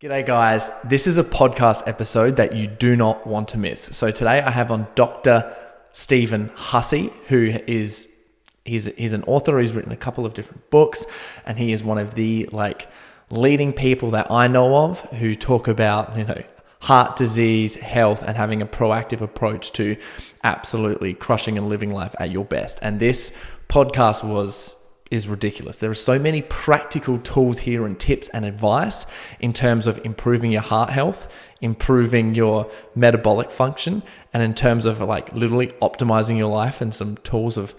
G'day, guys. This is a podcast episode that you do not want to miss. So today I have on Dr. Stephen Hussey, who is he's he's an author. He's written a couple of different books, and he is one of the like leading people that I know of who talk about you know heart disease, health, and having a proactive approach to absolutely crushing and living life at your best. And this podcast was is ridiculous. There are so many practical tools here and tips and advice in terms of improving your heart health, improving your metabolic function, and in terms of like literally optimizing your life and some tools of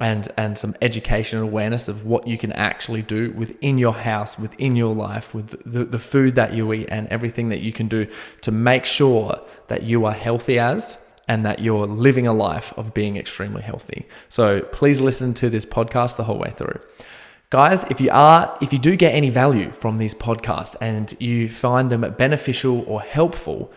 and and some education and awareness of what you can actually do within your house, within your life, with the, the food that you eat and everything that you can do to make sure that you are healthy as and that you're living a life of being extremely healthy. So please listen to this podcast the whole way through. Guys, if you are if you do get any value from these podcasts and you find them beneficial or helpful,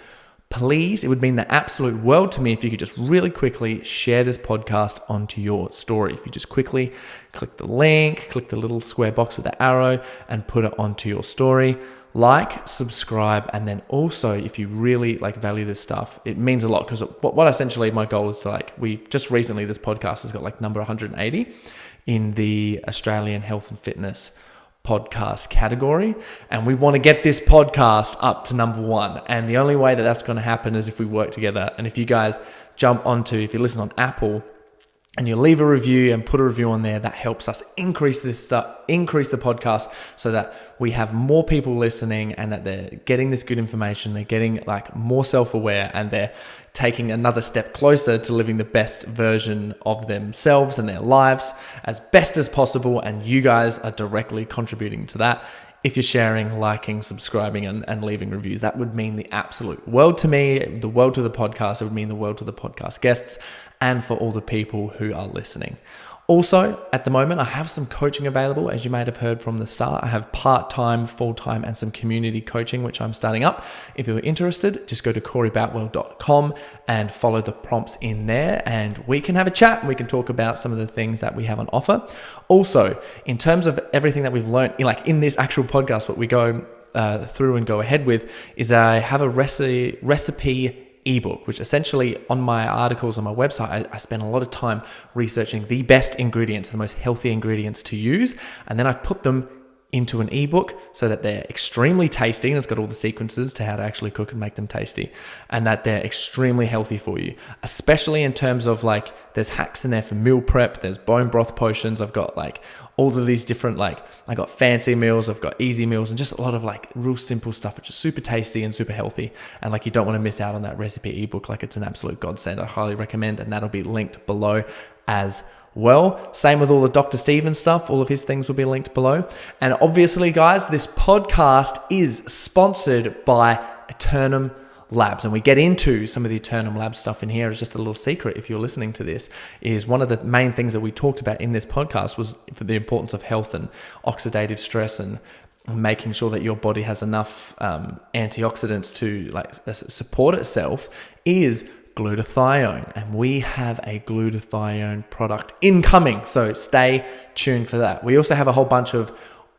please, it would mean the absolute world to me if you could just really quickly share this podcast onto your story. If you just quickly click the link, click the little square box with the arrow and put it onto your story like, subscribe, and then also if you really like value this stuff, it means a lot because what, essentially my goal is to like we just recently this podcast has got like number 180 in the Australian health and fitness podcast category and we want to get this podcast up to number one and the only way that that's going to happen is if we work together and if you guys jump onto if you listen on apple and you leave a review and put a review on there that helps us increase this stuff increase the podcast so that we have more people listening and that they're getting this good information they're getting like more self-aware and they're taking another step closer to living the best version of themselves and their lives as best as possible and you guys are directly contributing to that if you're sharing, liking, subscribing, and, and leaving reviews. That would mean the absolute world to me, the world to the podcast. It would mean the world to the podcast guests and for all the people who are listening. Also, at the moment, I have some coaching available. As you might have heard from the start, I have part time, full time, and some community coaching, which I'm starting up. If you're interested, just go to coreyboutwell.com and follow the prompts in there, and we can have a chat. We can talk about some of the things that we have on offer. Also, in terms of everything that we've learned, like in this actual podcast, what we go uh, through and go ahead with is that I have a recipe, recipe ebook, which essentially on my articles on my website, I, I spend a lot of time researching the best ingredients, the most healthy ingredients to use, and then I put them into an ebook so that they're extremely tasty and it's got all the sequences to how to actually cook and make them tasty and that they're extremely healthy for you especially in terms of like there's hacks in there for meal prep there's bone broth potions i've got like all of these different like I got fancy meals, I've got easy meals, and just a lot of like real simple stuff, which is super tasty and super healthy. And like you don't want to miss out on that recipe ebook. Like it's an absolute godsend. I highly recommend, and that'll be linked below as well. Same with all the Dr. Stephen stuff. All of his things will be linked below. And obviously, guys, this podcast is sponsored by Eternum labs and we get into some of the Eternum Labs stuff in here as just a little secret if you're listening to this is one of the main things that we talked about in this podcast was for the importance of health and oxidative stress and making sure that your body has enough um, antioxidants to like support itself is glutathione and we have a glutathione product incoming so stay tuned for that. We also have a whole bunch of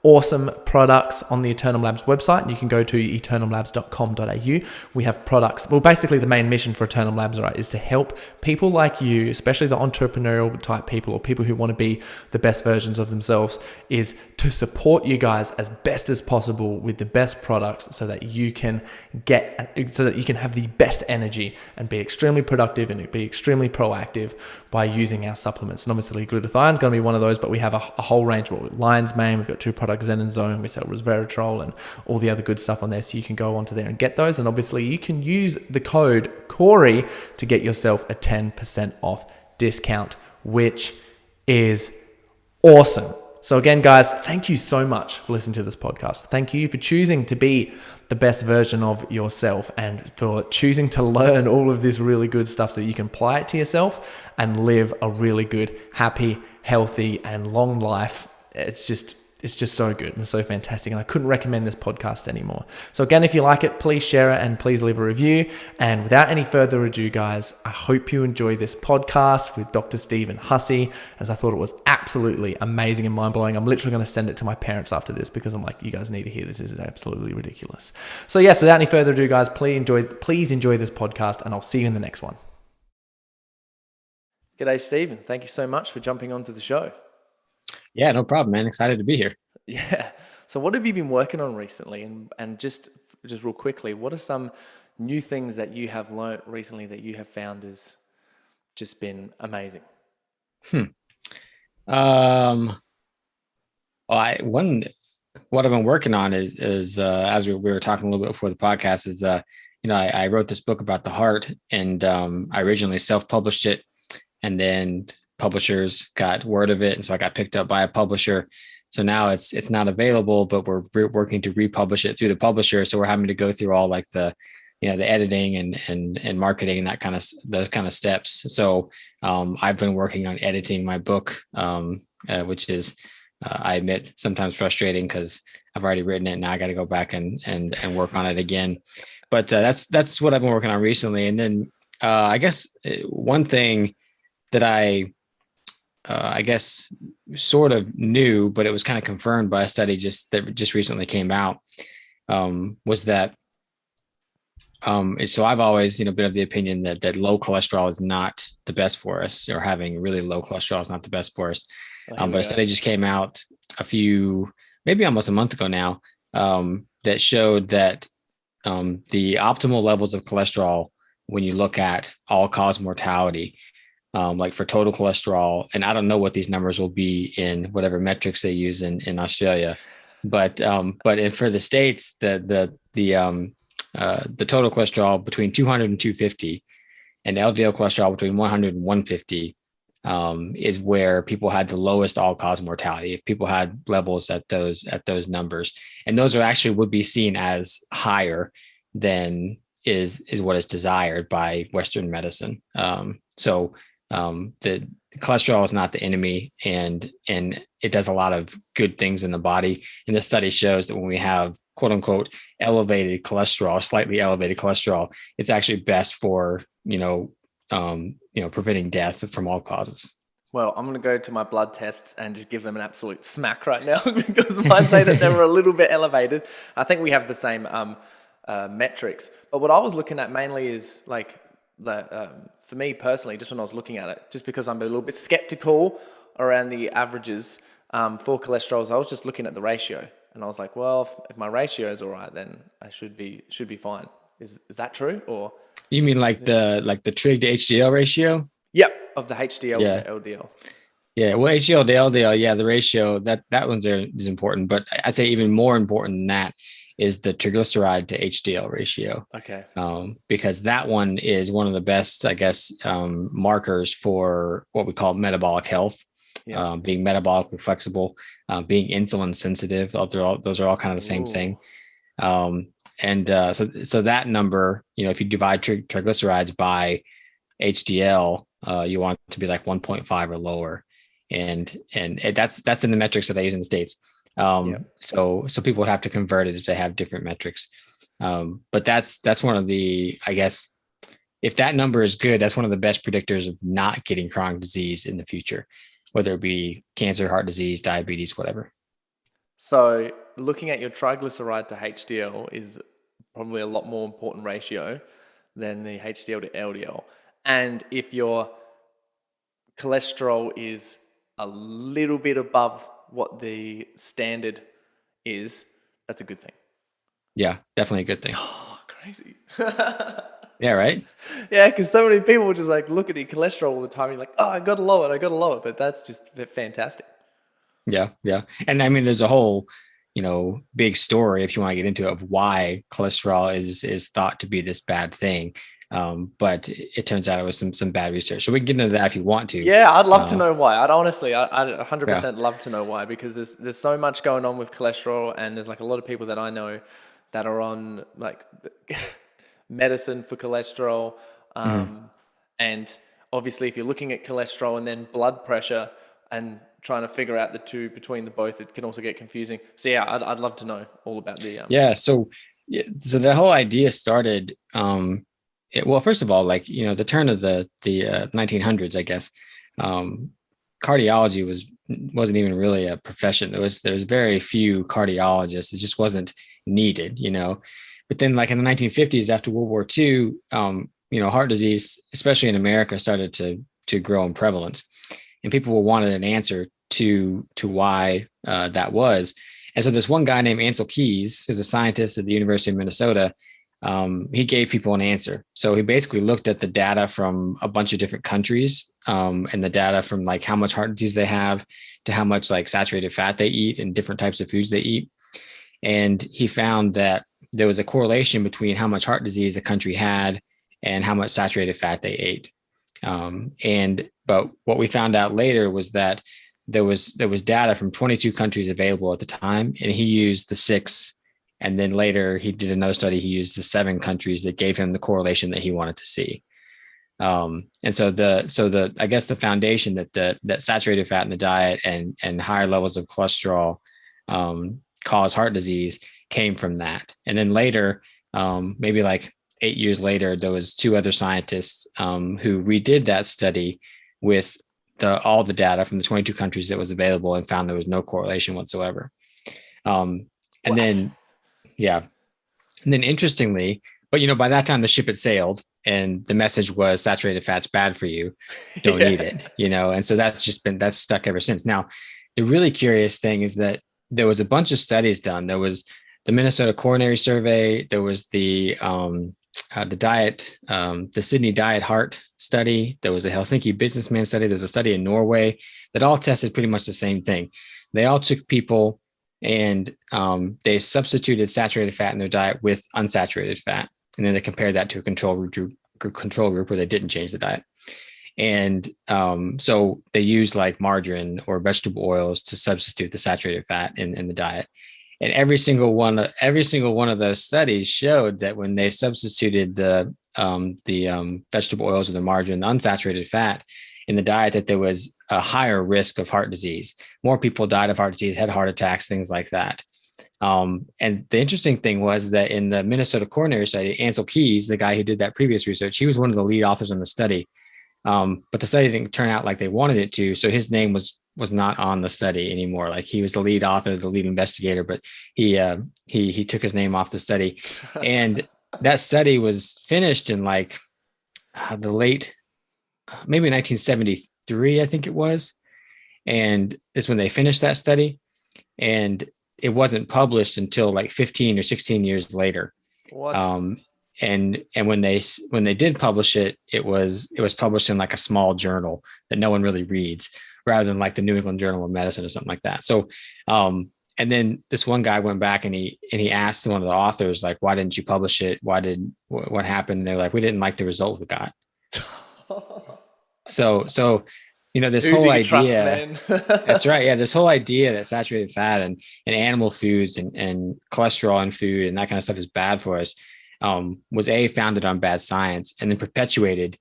awesome products on the Eternum Labs website. You can go to eternumlabs.com.au. We have products. Well, basically, the main mission for Eternum Labs, right, is to help people like you, especially the entrepreneurial type people or people who want to be the best versions of themselves, is to support you guys as best as possible with the best products so that you can get, so that you can have the best energy and be extremely productive and be extremely proactive by using our supplements. And obviously, glutathione is going to be one of those, but we have a, a whole range. Well, Lion's Mane, we've got two products product Zen and Zone. We sell resveratrol and all the other good stuff on there. So you can go onto there and get those. And obviously, you can use the code Corey to get yourself a 10% off discount, which is awesome. So, again, guys, thank you so much for listening to this podcast. Thank you for choosing to be the best version of yourself and for choosing to learn all of this really good stuff so you can apply it to yourself and live a really good, happy, healthy, and long life. It's just it's just so good and so fantastic. And I couldn't recommend this podcast anymore. So, again, if you like it, please share it and please leave a review. And without any further ado, guys, I hope you enjoy this podcast with Dr. Stephen Hussey, as I thought it was absolutely amazing and mind blowing. I'm literally going to send it to my parents after this because I'm like, you guys need to hear this. This is absolutely ridiculous. So, yes, without any further ado, guys, please enjoy, please enjoy this podcast, and I'll see you in the next one. G'day, Stephen. Thank you so much for jumping onto the show. Yeah, no problem, man. Excited to be here. Yeah. So what have you been working on recently? And and just just real quickly, what are some new things that you have learned recently that you have found has just been amazing? Hmm. Um. Well, I one what I've been working on is is uh, as we, we were talking a little bit before the podcast is uh you know I, I wrote this book about the heart and um, I originally self published it and then publishers got word of it and so i got picked up by a publisher. So now it's it's not available but we're, we're working to republish it through the publisher. So we're having to go through all like the you know the editing and and and marketing and that kind of those kind of steps. So um, i've been working on editing my book um, uh, which is uh, i admit sometimes frustrating because i've already written it. And now i got to go back and and and work on it again. But uh, that's that's what i've been working on recently. And then uh, i guess uh, one thing that i uh, I guess, sort of new, but it was kind of confirmed by a study just that just recently came out. Um, was that um, so I've always, you know, been of the opinion that that low cholesterol is not the best for us, or having really low cholesterol is not the best for us. Um, but a study just came out a few, maybe almost a month ago now, um, that showed that um, the optimal levels of cholesterol, when you look at all cause mortality, um, like for total cholesterol. And I don't know what these numbers will be in whatever metrics they use in, in Australia, but um, but if for the states, the the the um, uh, the total cholesterol between 200 and 250, and LDL cholesterol between 100 and 150 um, is where people had the lowest all-cause mortality. If people had levels at those at those numbers, and those are actually would be seen as higher than is is what is desired by Western medicine. Um, so um, the cholesterol is not the enemy and and it does a lot of good things in the body and this study shows that when we have quote unquote elevated cholesterol slightly elevated cholesterol it's actually best for you know um, you know preventing death from all causes well, I'm going to go to my blood tests and just give them an absolute smack right now because mine say that they were a little bit elevated. I think we have the same um, uh, metrics. But what I was looking at mainly is like the um, for me personally, just when I was looking at it, just because I'm a little bit skeptical around the averages um, for cholesterols, I was just looking at the ratio, and I was like, well, if, if my ratio is all right, then I should be should be fine. Is is that true or? You mean like the like the trig to HDL ratio? Yep, of the HDL yeah. to LDL. Yeah, well, HDL to LDL, yeah, the ratio that that one's is important, but I'd say even more important than that is the triglyceride to HDL ratio. Okay. Um, because that one is one of the best, I guess, um, markers for what we call metabolic health. Yeah. Um, being metabolically flexible, uh, being insulin sensitive, all, those are all kind of the same Ooh. thing. Um, and uh, so, so that number, you know, if you divide tri- triglycerides by HDL, uh, you want it to be like 1.5 or lower, and and it, that's that's in the metrics that they use in the states. Um. So so people would have to convert it if they have different metrics. Um, but that's that's one of the I guess if that number is good, that's one of the best predictors of not getting chronic disease in the future, whether it be cancer, heart disease, diabetes, whatever. So looking at your triglyceride to HDL is probably a lot more important ratio than the HDL to LDL. And if your cholesterol is a little bit above what the standard is, that's a good thing. Yeah, definitely a good thing. Oh, crazy. yeah, right? Yeah, because so many people just like look at your cholesterol all the time. You're like, oh, I got to lower it. I got to lower it. But that's just fantastic. Yeah, yeah. And I mean, there's a whole, you know, big story if you want to get into it of why cholesterol is is thought to be this bad thing. Um, but it turns out it was some some bad research. So we can get into that if you want to. Yeah, I'd love uh, to know why. I'd honestly, I, would 100% yeah. love to know why because there's there's so much going on with cholesterol, and there's like a lot of people that I know that are on like medicine for cholesterol, um, mm. and obviously if you're looking at cholesterol and then blood pressure and trying to figure out the two between the both, it can also get confusing. So yeah, I'd, I'd love to know all about the. Um, yeah. So, yeah, so the whole idea started, um, it, well, first of all, like, you know, the turn of the, the uh, 1900s, I guess, um, cardiology was, wasn't even really a profession. There was, there was very few cardiologists. It just wasn't needed, you know, but then like in the 1950s after World War II, um, you know, heart disease, especially in America started to, to grow in prevalence and people wanted an answer to to why uh, that was. And so this one guy named Ancel Keys, who's a scientist at the University of Minnesota, um, he gave people an answer. So he basically looked at the data from a bunch of different countries um, and the data from like how much heart disease they have to how much like saturated fat they eat and different types of foods they eat. And he found that there was a correlation between how much heart disease a country had and how much saturated fat they ate. Um, and but what we found out later was that there was there was data from 22 countries available at the time, and he used the six. And then later he did another study. He used the seven countries that gave him the correlation that he wanted to see. Um, and so the so the I guess the foundation that the that saturated fat in the diet and and higher levels of cholesterol um, cause heart disease came from that. And then later, um, maybe like eight years later, there was two other scientists um, who redid that study with the all the data from the 22 countries that was available and found there was no correlation whatsoever. Um, and what? then, yeah, and then interestingly, but you know, by that time the ship had sailed and the message was saturated fat's bad for you, don't yeah. eat it, you know, and so that's just been that's stuck ever since. Now, the really curious thing is that there was a bunch of studies done. There was the Minnesota Coronary Survey. There was the um, uh, the diet, um, the Sydney Diet Heart study. There was a Helsinki Businessman study. There was a study in Norway that all tested pretty much the same thing. They all took people and um, they substituted saturated fat in their diet with unsaturated fat, and then they compared that to a control group, control group where they didn't change the diet. And um, so they used like margarine or vegetable oils to substitute the saturated fat in, in the diet and every single one of every single one of those studies showed that when they substituted the um, the um, vegetable oils or the margarine the unsaturated fat in the diet that there was a higher risk of heart disease. More people died of heart disease had heart attacks things like that. Um, and the interesting thing was that in the minnesota coronary study Ancel Keys the guy who did that previous research he was one of the lead authors on the study. Um, but the study didn't turn out like they wanted it to so his name was was not on the study anymore. Like he was the lead author, the lead investigator, but he uh, he he took his name off the study, and that study was finished in like uh, the late maybe 1973, I think it was, and is when they finished that study, and it wasn't published until like 15 or 16 years later. What? Um, and and when they when they did publish it, it was it was published in like a small journal that no one really reads rather than like the New England Journal of Medicine or something like that. So, um, and then this one guy went back and he and he asked one of the authors like, "Why didn't you publish it? Why did what, what happened?" And they're like, "We didn't like the result we got." so, so you know this Who whole idea, that's right. Yeah, this whole idea that saturated fat and and animal foods and and cholesterol in food and that kind of stuff is bad for us um, was a founded on bad science and then perpetuated.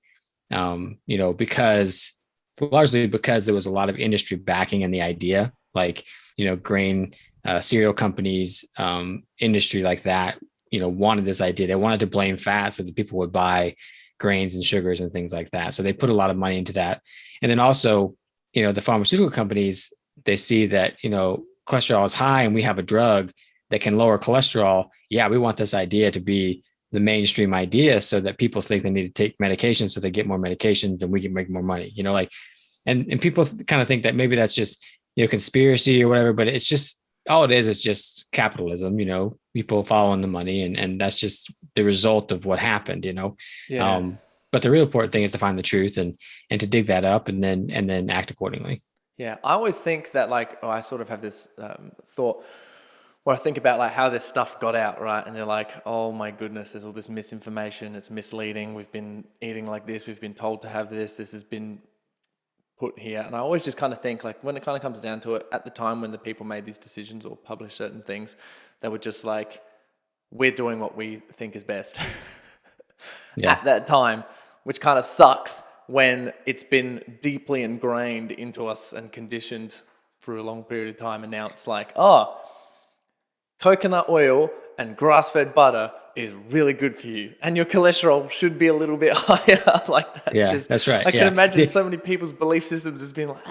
Um, you know because largely because there was a lot of industry backing in the idea, like you know, grain uh, cereal companies, um, industry like that, you know, wanted this idea. They wanted to blame fat so that people would buy grains and sugars and things like that. So they put a lot of money into that. And then also, you know, the pharmaceutical companies, they see that, you know, cholesterol is high and we have a drug that can lower cholesterol. Yeah, we want this idea to be the mainstream idea so that people think they need to take medications so they get more medications and we can make more money you know like and and people kind of think that maybe that's just you know conspiracy or whatever but it's just all it is is just capitalism you know people following the money and and that's just the result of what happened you know yeah. um but the real important thing is to find the truth and and to dig that up and then and then act accordingly yeah i always think that like oh, i sort of have this um, thought or I think about like how this stuff got out, right? And you're like, oh my goodness, there's all this misinformation. It's misleading. We've been eating like this. We've been told to have this. This has been put here. And I always just kind of think like when it kind of comes down to it, at the time when the people made these decisions or published certain things, they were just like, we're doing what we think is best yeah. at that time, which kind of sucks when it's been deeply ingrained into us and conditioned for a long period of time, and now it's like, oh, coconut oil and grass-fed butter is really good for you, and your cholesterol should be a little bit higher. like that's yeah, just, that's right. I can yeah. imagine so many people's belief systems just being like,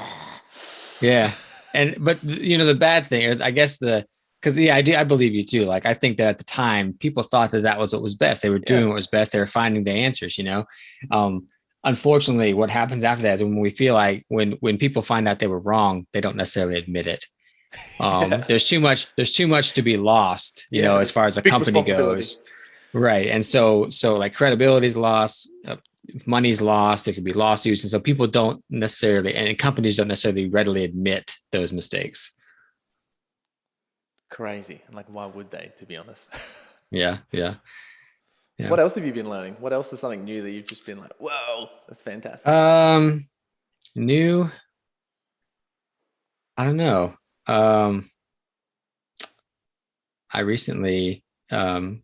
yeah, and but you know the bad thing, I guess the because yeah, I do, I believe you too. Like I think that at the time, people thought that that was what was best. They were doing yeah. what was best. They were finding the answers. You know, um, unfortunately, what happens after that is when we feel like when when people find out they were wrong, they don't necessarily admit it. Um, yeah. There's too much. There's too much to be lost. You yeah, know, as far as a company goes. Right, and so so like credibility is lost. Uh, money's lost there could be lawsuits and so people don't necessarily and companies don't necessarily readily admit those mistakes crazy. And like, why would they, to be honest? yeah, yeah. Yeah. What else have you been learning? What else is something new that you've just been like, whoa, that's fantastic? Um, new. I don't know. Um, I recently um,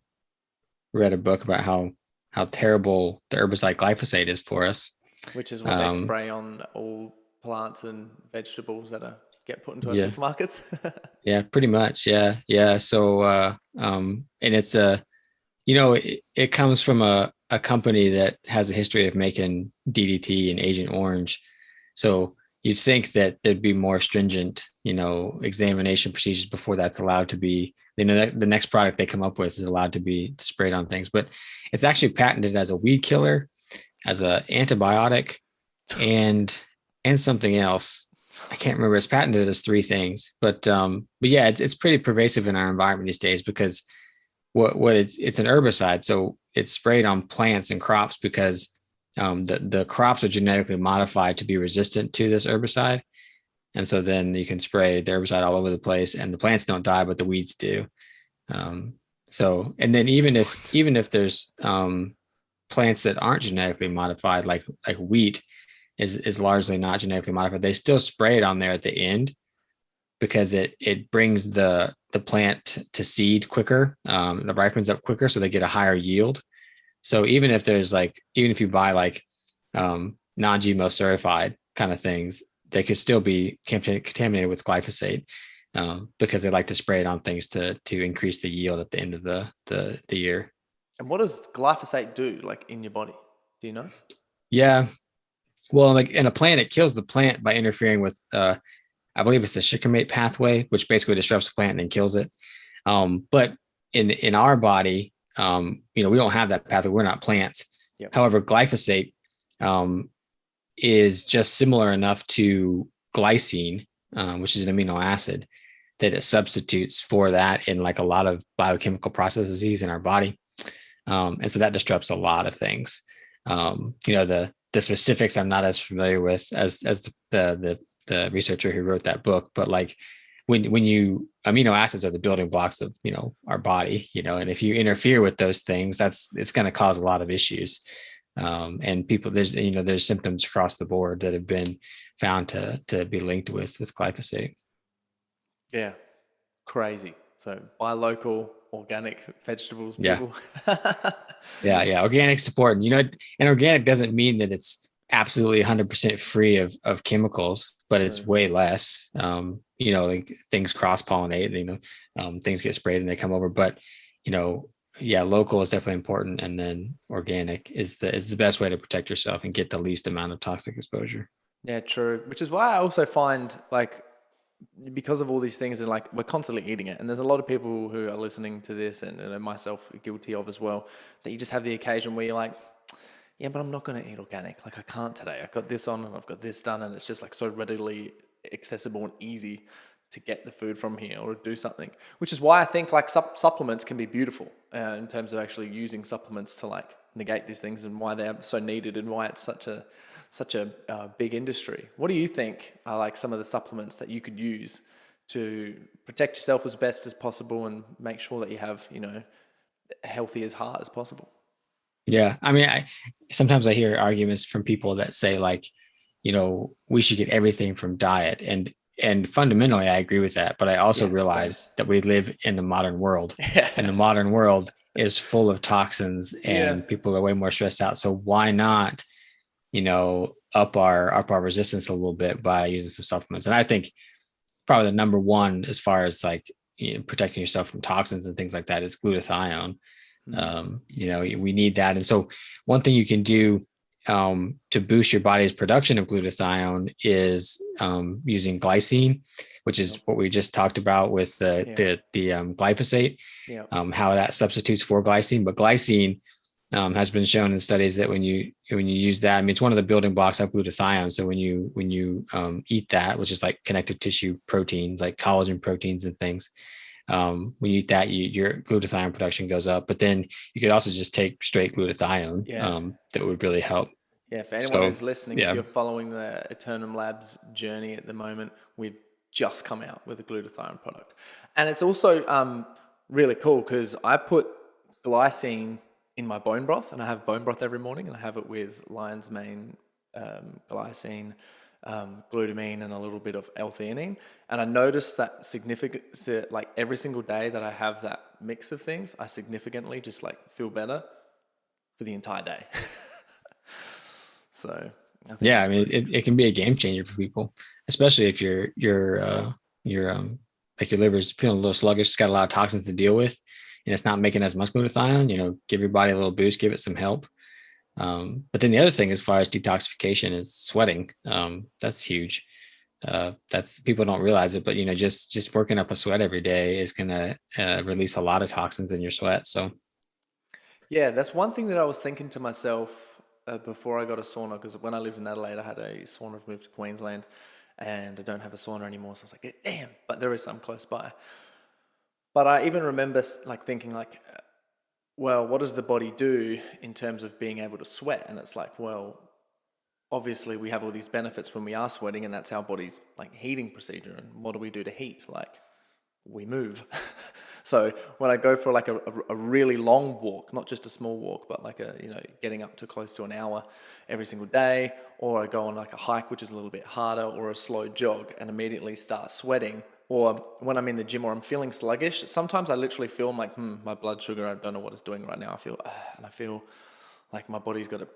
read a book about how how terrible the herbicide glyphosate is for us. Which is what um, they spray on all plants and vegetables that are get put into our yeah. supermarkets. yeah, pretty much. Yeah, yeah. So, uh, um, and it's a, you know, it, it comes from a a company that has a history of making DDT and Agent Orange. So you'd think that there'd be more stringent, you know, examination procedures before that's allowed to be. You know, the next product they come up with is allowed to be sprayed on things, but it's actually patented as a weed killer, as a antibiotic, and and something else I can't remember. It's patented as three things, but um, but yeah, it's it's pretty pervasive in our environment these days because what what it's it's an herbicide, so it's sprayed on plants and crops because um, the the crops are genetically modified to be resistant to this herbicide, and so then you can spray the herbicide all over the place, and the plants don't die, but the weeds do. Um, so and then even if even if there's um, plants that aren't genetically modified, like like wheat, is is largely not genetically modified. They still spray it on there at the end because it it brings the the plant to seed quicker. Um, the ripens up quicker, so they get a higher yield. So even if there's like even if you buy like um, non-GMO certified kind of things, they could still be contaminated with glyphosate um, because they like to spray it on things to to increase the yield at the end of the the, the year. And what does glyphosate do, like in your body? Do you know? Yeah, well, like in a plant, it kills the plant by interfering with, uh, I believe it's the shikimate pathway, which basically disrupts the plant and then kills it. Um, but in in our body, um, you know, we don't have that pathway. We're not plants. Yep. However, glyphosate um, is just similar enough to glycine, um, which is an amino acid, that it substitutes for that in like a lot of biochemical processes in our body, um, and so that disrupts a lot of things. Um, you know, the the specifics I'm not as familiar with as as the, the the researcher who wrote that book, but like when when you amino acids are the building blocks of you know our body, you know, and if you interfere with those things, that's it's going to cause a lot of issues. Um, and people there's you know there's symptoms across the board that have been found to to be linked with with glyphosate. Yeah, crazy. So buy local, organic vegetables. Yeah. yeah, yeah. Organic support. You know, and organic doesn't mean that it's absolutely 100% free of of chemicals, but it's way less. Um, you know, like things cross pollinate. You know, um, things get sprayed and they come over. But you know, yeah, local is definitely important, and then organic is the is the best way to protect yourself and get the least amount of toxic exposure. Yeah, true. Which is why I also find like because of all these things and like we're constantly eating it and there's a lot of people who are listening to this and, and myself guilty of as well that you just have the occasion where you're like yeah but i'm not going to eat organic like i can't today i've got this on and i've got this done and it's just like so readily accessible and easy to get the food from here or do something which is why i think like sup- supplements can be beautiful uh, in terms of actually using supplements to like negate these things and why they're so needed and why it's such a such a uh, big industry. What do you think are like some of the supplements that you could use to protect yourself as best as possible and make sure that you have, you know, healthy as heart as possible? Yeah, I mean, I sometimes I hear arguments from people that say like, you know, we should get everything from diet, and and fundamentally I agree with that. But I also yeah, realize that we live in the modern world, yeah, and the modern world is full of toxins, and yeah. people are way more stressed out. So why not you know, up our up our resistance a little bit by using some supplements. And I think probably the number one as far as like you know, protecting yourself from toxins and things like that is glutathione. Mm-hmm. Um, you know, we need that. And so one thing you can do um, to boost your body's production of glutathione is um, using glycine, which is what we just talked about with the yeah. the the um, glyphosate, yeah. Um, how that substitutes for glycine. But glycine um, has been shown in studies that when you when you use that, I mean, it's one of the building blocks of glutathione. So when you when you um, eat that, which is like connective tissue proteins, like collagen proteins and things, um, when you eat that, you, your glutathione production goes up. But then you could also just take straight glutathione. Yeah. Um, that would really help. Yeah, for anyone so, who's listening, yeah. if you're following the Eternum Labs journey at the moment, we've just come out with a glutathione product, and it's also um, really cool because I put glycine in my bone broth, and I have bone broth every morning, and I have it with lion's mane, um, glycine, um, glutamine, and a little bit of L-theanine. And I noticed that significant, like every single day that I have that mix of things, I significantly just like feel better for the entire day. so I yeah, I mean, it, it can be a game changer for people, especially if your your you're uh, you're um like your liver is feeling a little sluggish, it's got a lot of toxins to deal with and it's not making as much glutathione, you know, give your body a little boost, give it some help. Um, but then the other thing, as far as detoxification, is sweating. Um, that's huge. Uh, that's people don't realize it, but you know, just just working up a sweat every day is going to uh, release a lot of toxins in your sweat. So, yeah, that's one thing that I was thinking to myself uh, before I got a sauna. Because when I lived in Adelaide, I had a sauna. I've moved to Queensland, and I don't have a sauna anymore. So I was like, damn, but there is some close by. But I even remember like thinking like, well, what does the body do in terms of being able to sweat? And it's like, well, obviously we have all these benefits when we are sweating and that's our body's like heating procedure. And what do we do to heat? Like we move. so when I go for like a, a, really long walk, not just a small walk, but like a, you know, getting up to close to an hour every single day, or I go on like a hike, which is a little bit harder, or a slow jog and immediately start sweating, or when I'm in the gym or I'm feeling sluggish, sometimes I literally feel like, hmm, my blood sugar, I don't know what it's doing right now. I feel, and I feel like my body's got to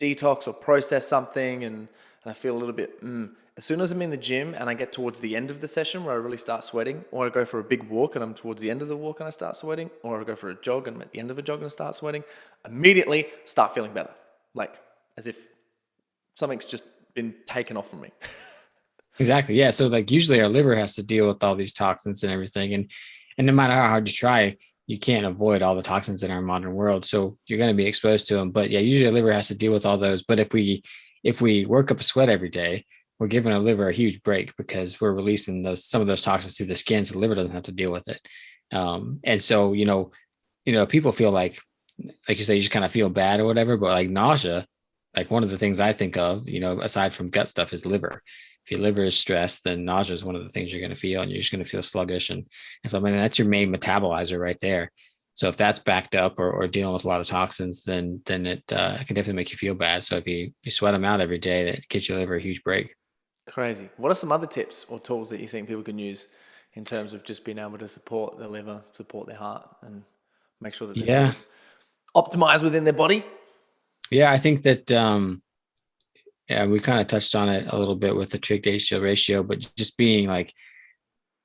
detox or process something, and, and I feel a little bit, mm. As soon as I'm in the gym and I get towards the end of the session where I really start sweating, or I go for a big walk and I'm towards the end of the walk and I start sweating, or I go for a jog and I'm at the end of a jog and I start sweating, immediately start feeling better. Like as if something's just been taken off from me. Exactly. Yeah. So like usually our liver has to deal with all these toxins and everything. And and no matter how hard you try, you can't avoid all the toxins in our modern world. So you're going to be exposed to them. But yeah, usually our liver has to deal with all those. But if we if we work up a sweat every day, we're giving our liver a huge break because we're releasing those some of those toxins through the skin, so the liver doesn't have to deal with it. Um, and so you know, you know, people feel like like you say, you just kind of feel bad or whatever, but like nausea, like one of the things I think of, you know, aside from gut stuff is liver if your liver is stressed, then nausea is one of the things you're going to feel, and you're just going to feel sluggish. And, and so, I mean, that's your main metabolizer right there. So if that's backed up or, or dealing with a lot of toxins, then then it uh, can definitely make you feel bad. So if you, you sweat them out every day, that gives your liver a huge break. Crazy. What are some other tips or tools that you think people can use in terms of just being able to support their liver, support their heart, and make sure that they're yeah. Sort of optimized within their body? Yeah, I think that um, yeah, we kind of touched on it a little bit with the trig to ratio, but just being like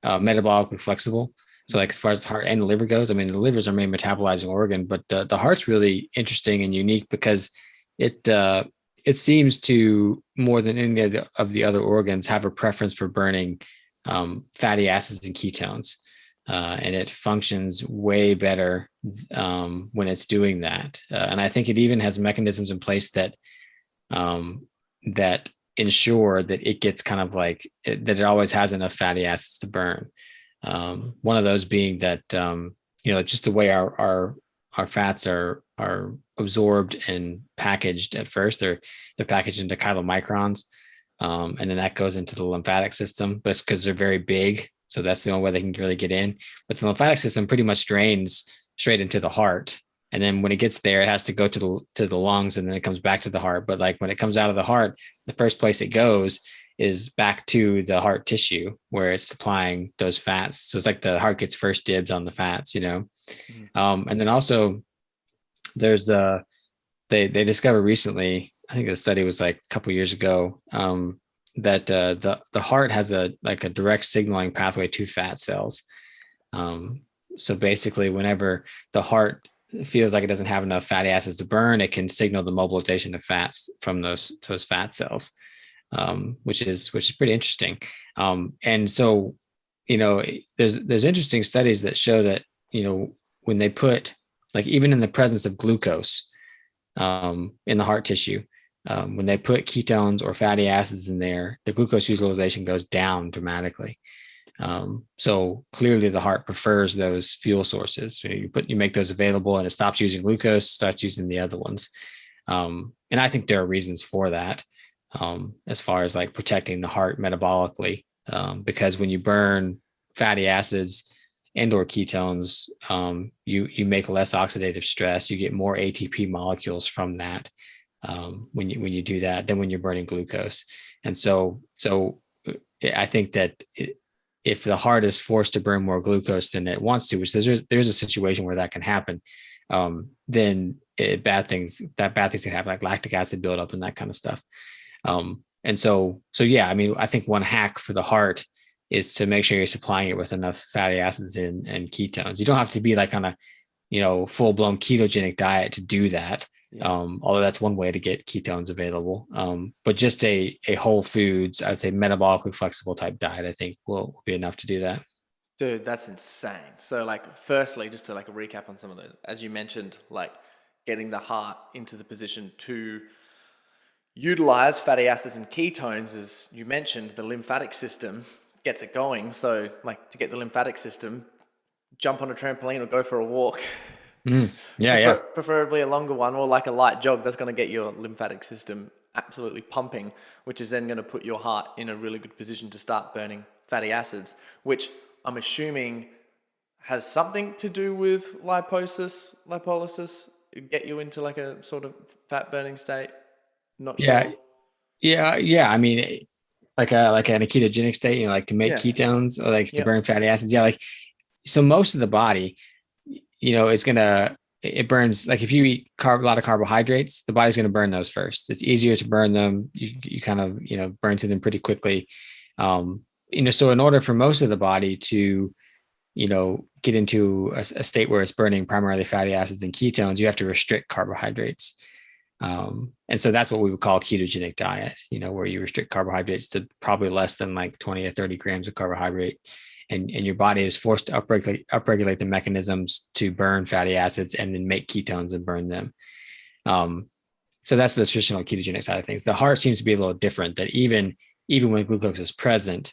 uh, metabolically flexible. So like as far as the heart and the liver goes, I mean, the liver is our main metabolizing organ, but the, the heart's really interesting and unique because it, uh, it seems to more than any of the, other organs have a preference for burning um, fatty acids and ketones. Uh, and it functions way better um, when it's doing that. Uh, and I think it even has mechanisms in place that um, that ensure that it gets kind of like it, that it always has enough fatty acids to burn. Um, one of those being that um, you know just the way our our our fats are are absorbed and packaged at first. They're they're packaged into chylomicrons um, and then that goes into the lymphatic system but because they're very big so that's the only way they can really get in. But the lymphatic system pretty much drains straight into the heart and then when it gets there it has to go to the to the lungs and then it comes back to the heart. But like when it comes out of the heart the first place it goes is back to the heart tissue where it's supplying those fats. So it's like the heart gets first dibs on the fats you know? Mm-hmm. um, and then also there's a uh, they they discovered recently i think the study was like a couple years ago um, that uh, the the heart has a like a direct signaling pathway to fat cells. Um, so basically, whenever the heart feels like it doesn't have enough fatty acids to burn, it can signal the mobilization of fats from those those fat cells, um, which is which is pretty interesting. Um, and so, you know, there's there's interesting studies that show that you know when they put like even in the presence of glucose um, in the heart tissue, um, when they put ketones or fatty acids in there, the glucose utilization goes down dramatically. Um, so clearly, the heart prefers those fuel sources. You put you make those available, and it stops using glucose, starts using the other ones. Um, and I think there are reasons for that, um, as far as like protecting the heart metabolically, um, because when you burn fatty acids and or ketones, um, you you make less oxidative stress. You get more ATP molecules from that um, when you when you do that than when you're burning glucose. And so so uh, I think that it, if the heart is forced to burn more glucose than it wants to, which there's there's a situation where that can happen, um, then it, bad things that bad things can happen, like lactic acid buildup and that kind of stuff. Um, and so so yeah, I mean, I think one hack for the heart is to make sure you're supplying it with enough fatty acids and, and ketones. You don't have to be like on a you know full blown ketogenic diet to do that. Yeah. Um, although that's one way to get ketones available. Um, but just a a whole foods, I'd say metabolically flexible type diet, I think will, will be enough to do that. Dude, that's insane. So like firstly, just to like recap on some of those, as you mentioned, like getting the heart into the position to utilize fatty acids and ketones, as you mentioned, the lymphatic system gets it going. So like to get the lymphatic system, jump on a trampoline or go for a walk. Mm, yeah, Prefer- yeah. Preferably a longer one or like a light jog that's going to get your lymphatic system absolutely pumping, which is then going to put your heart in a really good position to start burning fatty acids, which I'm assuming has something to do with liposis, lipolysis, get you into like a sort of fat burning state. Not sure. Yeah, yeah, yeah. I mean, like a like a ketogenic state, you know, like to make yeah. ketones or like to burn fatty acids. Yeah, like so most of the body you know, is gonna it burns like if you eat carb, a lot of carbohydrates, the body's gonna burn those first. It's easier to burn them. You you kind of you know burn through them pretty quickly. Um, you know, so in order for most of the body to you know get into a, a state where it's burning primarily fatty acids and ketones, you have to restrict carbohydrates. Um, and so that's what we would call ketogenic diet, you know, where you restrict carbohydrates to probably less than like 20 or 30 grams of carbohydrate and, and your body is forced to upregulate, upregulate the mechanisms to burn fatty acids and then make ketones and burn them. Um, so that's the traditional ketogenic side of things. The heart seems to be a little different. That even even when glucose is present,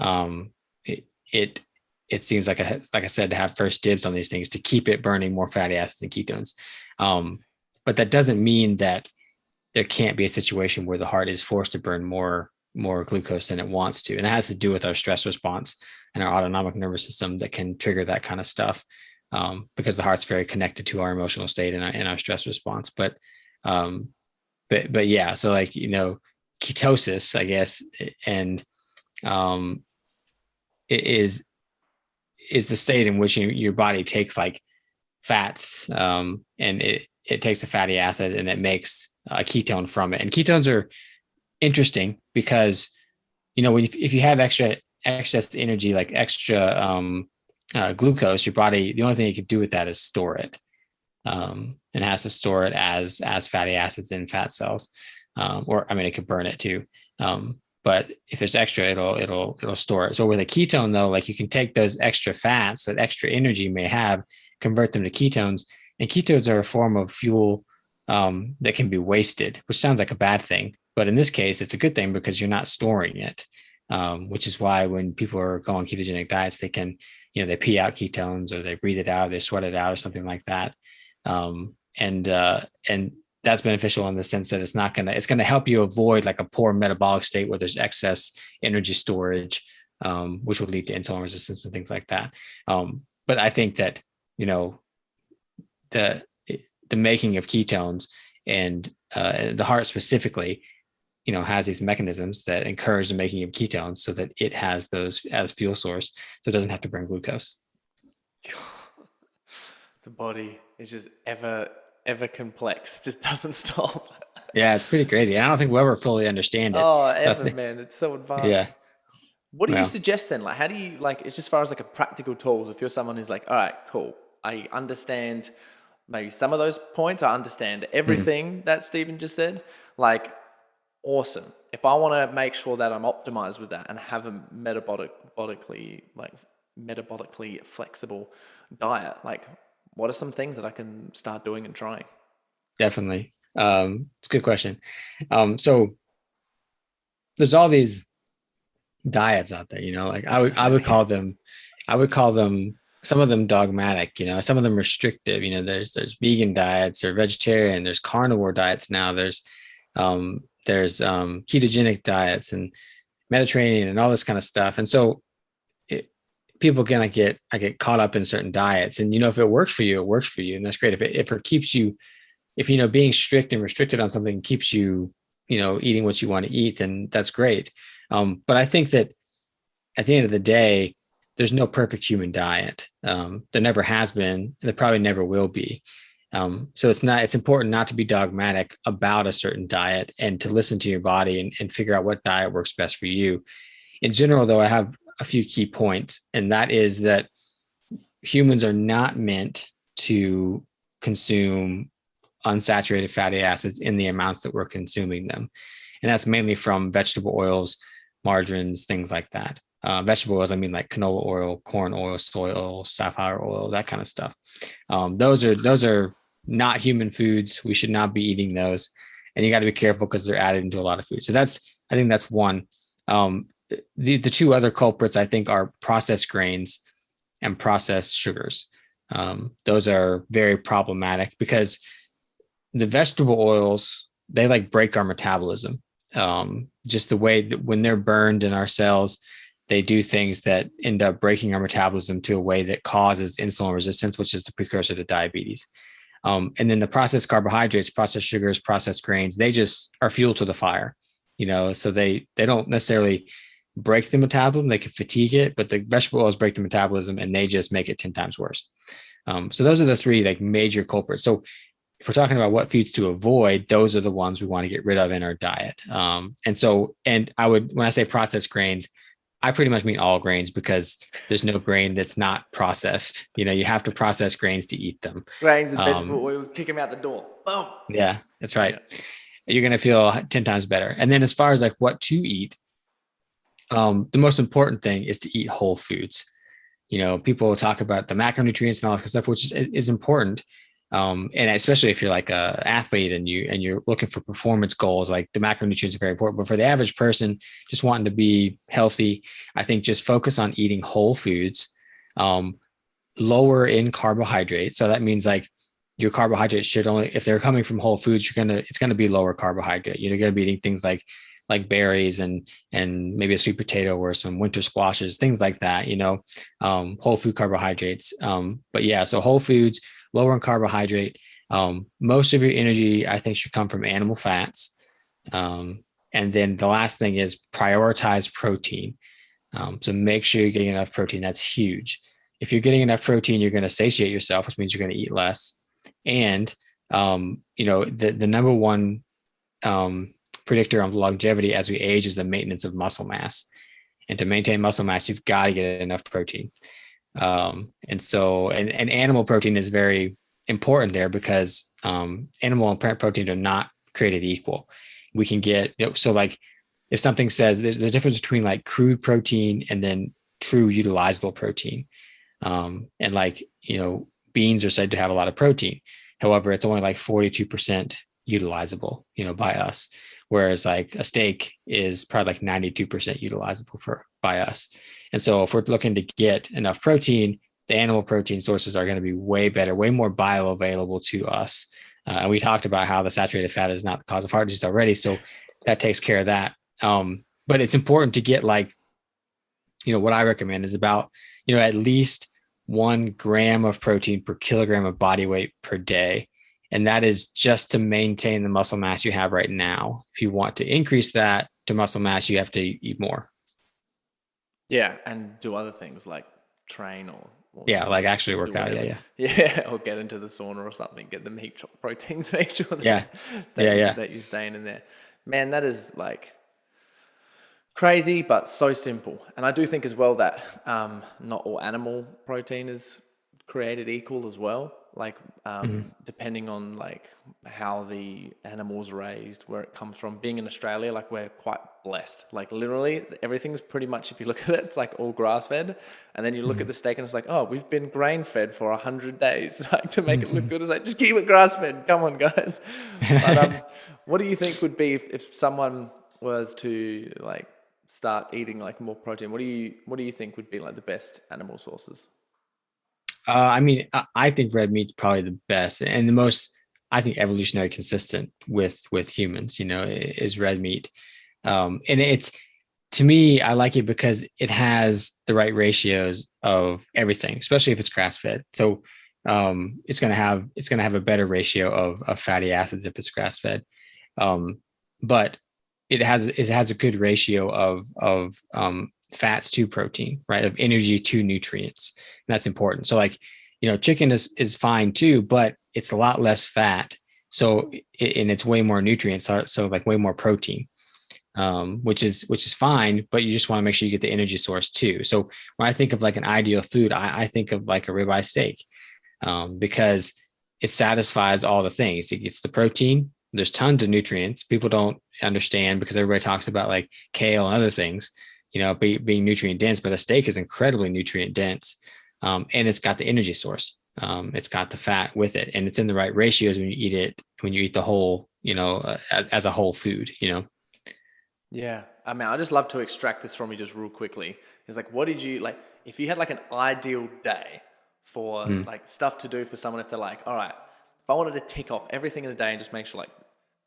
um, it, it it seems like a, like I said to have first dibs on these things to keep it burning more fatty acids and ketones. Um, but that doesn't mean that there can't be a situation where the heart is forced to burn more more glucose than it wants to, and it has to do with our stress response and our autonomic nervous system that can trigger that kind of stuff um, because the heart's very connected to our emotional state and our, and our stress response. But, um, but, but yeah, so like, you know, ketosis, I guess, and um, it is, is the state in which you, your body takes like fats um, and it, it takes a fatty acid and it makes a ketone from it. And ketones are interesting because, you know, you, if you have extra excess energy, like extra um, uh, glucose, your body, the only thing you can do with that is store it. Um, and has to store it as as fatty acids in fat cells, um, or I mean, it could burn it too. Um, but if there's extra, it'll it'll it'll store it. So with a ketone, though, like you can take those extra fats, that extra energy may have, convert them to ketones, and ketones are a form of fuel um, that can be wasted, which sounds like a bad thing, but in this case, it's a good thing because you're not storing it um, which is why when people are going ketogenic diets, they can, you know, they pee out ketones or they breathe it out, or they sweat it out or something like that. Um, and uh, and that's beneficial in the sense that it's not gonna it's gonna help you avoid like a poor metabolic state where there's excess energy storage, um, which will lead to insulin resistance and things like that. Um, but I think that you know the the making of ketones and uh, the heart specifically you know has these mechanisms that encourage the making of ketones so that it has those as fuel source so it doesn't have to burn glucose the body is just ever ever complex, just doesn't stop. Yeah, it's pretty crazy. I don't think we'll ever fully understand it. Oh, ever, man. It's so advanced. Yeah. What do you suggest then? Like, how do you like? It's just far as like a practical tools. If you're someone who's like, all right, cool, I understand maybe some of those points. I understand everything that Stephen just said. Like, awesome. If I want to make sure that I'm optimized with that and have a metabolically like metabolically flexible diet, like, what are some things that I can start doing and trying? Definitely. Um, it's a good question. Um, so there's all these diets out there, you know, like I would I would call them I would call them some of them dogmatic, you know, some of them restrictive. You know, there's there's vegan diets or vegetarian, there's carnivore diets now, there's um there's um ketogenic diets and Mediterranean and all this kind of stuff. And so it, people gonna get I get caught up in certain diets. And you know, if it works for you, it works for you. And that's great. If it if it keeps you if you know being strict and restricted on something keeps you you know eating what you want to eat then that's great um, but i think that at the end of the day there's no perfect human diet um, there never has been and there probably never will be um, so it's not it's important not to be dogmatic about a certain diet and to listen to your body and, and figure out what diet works best for you in general though i have a few key points and that is that humans are not meant to consume unsaturated fatty acids in the amounts that we're consuming them. And that's mainly from vegetable oils, margarines, things like that. Uh, vegetable oils, I mean like canola oil, corn oil, soy oil, safflower oil, that kind of stuff. Um, those are those are not human foods. We should not be eating those, and you got to be careful because they're added into a lot of food. So that's I think that's one. Um, the the two other culprits I think are processed grains and processed sugars. Um, those are very problematic because the vegetable oils they like break our metabolism um, just the way that when they're burned in our cells they do things that end up breaking our metabolism to a way that causes insulin resistance which is the precursor to diabetes. Um, and then the processed carbohydrates processed sugars processed grains they just are fuel to the fire you know so they they don't necessarily break the metabolism they can fatigue it but the vegetable oils break the metabolism and they just make it 10 times worse. Um, so those are the three like major culprits. So if we're talking about what foods to avoid, those are the ones we want to get rid of in our diet. Um, and so, and I would, when I say processed grains, I pretty much mean all grains because there's no grain that's not processed. You know, you have to process grains to eat them. Grains and Um, vegetable oils, kick them out the door. Boom. Yeah, that's right. You're going to feel 10 times better. And then as far as like what to eat, um, the most important thing is to eat whole foods. You know, people talk about the macronutrients and all that stuff, which is, is important um, and especially if you're like a athlete and you and you're looking for performance goals like the macronutrients are very important. But for the average person just wanting to be healthy i think just focus on eating whole foods um, lower in carbohydrates. So that means like your carbohydrates should only if they're coming from whole foods you're gonna it's gonna be lower carbohydrate. You're gonna be eating things like like berries and and maybe a sweet potato or some winter squashes things like that you know um, whole food carbohydrates. Um, but yeah so whole foods lower in carbohydrate. Um, most of your energy, I think, should come from animal fats. Um, and then the last thing is prioritize protein. Um, so make sure you're getting enough protein. That's huge. If you're getting enough protein, you're going to satiate yourself, which means you're going to eat less. And um, you know the the number one um, predictor of longevity as we age is the maintenance of muscle mass. And to maintain muscle mass, you've got to get enough protein. Um, and so, and, and animal protein is very important there because um, animal and plant protein are not created equal. We can get, so like if something says there's, there's a difference between like crude protein and then true utilizable protein. Um, and like, you know, beans are said to have a lot of protein. However, it's only like 42% utilizable, you know, by us. Whereas like a steak is probably like 92% utilizable for by us. And so if we're looking to get enough protein, the animal protein sources are going to be way better, way more bioavailable to us. Uh, and we talked about how the saturated fat is not the cause of heart disease already. So that takes care of that. Um, but it's important to get like, you know, what I recommend is about, you know, at least one gram of protein per kilogram of body weight per day. And that is just to maintain the muscle mass you have right now. If you want to increase that to muscle mass, you have to eat more. Yeah, and do other things like train or Or, Yeah, like actually work out. Yeah, yeah. Yeah, or get into the sauna or something. Get the meat proteins. Make sure that, Yeah. that, Yeah, you, yeah. that you're staying in there. Man, that is like crazy, but so simple. And I do think as well that um, not all animal protein is created equal as well. Like um, Mm-hmm. depending on like how the animal's raised, where it comes from. Being in Australia, like we're quite blessed. Like literally, everything's pretty much. If you look at it, it's like all grass fed. And then you look Mm-hmm. at the steak, and it's like, oh, we've been grain fed for a hundred days, like to make it Mm-hmm. look good. It's like just keep it grass fed. Come on, guys. But um, what do you think would be if, if someone was to like start eating like more protein? What do you what do you think would be like the best animal sources? Uh, I mean, I, I think red meat's probably the best and the most. I think evolutionary consistent with with humans. You know, is red meat, um, and it's to me, I like it because it has the right ratios of everything, especially if it's grass fed. So um, it's gonna have it's gonna have a better ratio of, of fatty acids if it's grass fed, um, but it has it has a good ratio of of um, fats to protein, right? Of energy to nutrients. And that's important. So like, you know, chicken is is fine too, but it's a lot less fat. So and it's way more nutrients. So, so like way more protein. Um, which is which is fine, but you just want to make sure you get the energy source too. So when I think of like an ideal food, I, I think of like a ribeye steak um, because it satisfies all the things. It gets the protein. There's tons of nutrients. People don't understand because everybody talks about like kale and other things, you know, be, being nutrient dense, but a steak is incredibly nutrient dense. Um, and it's got the energy source. Um, it's got the fat with it and it's in the right ratios when you eat it, when you eat the whole, you know, uh, as, a whole food, you know? Yeah, I mean, I just love to extract this from you just real quickly. It's like, what did you like? If you had like an ideal day for like stuff to do for someone, if they're like, all right, if I wanted to tick off everything in the day and just make sure like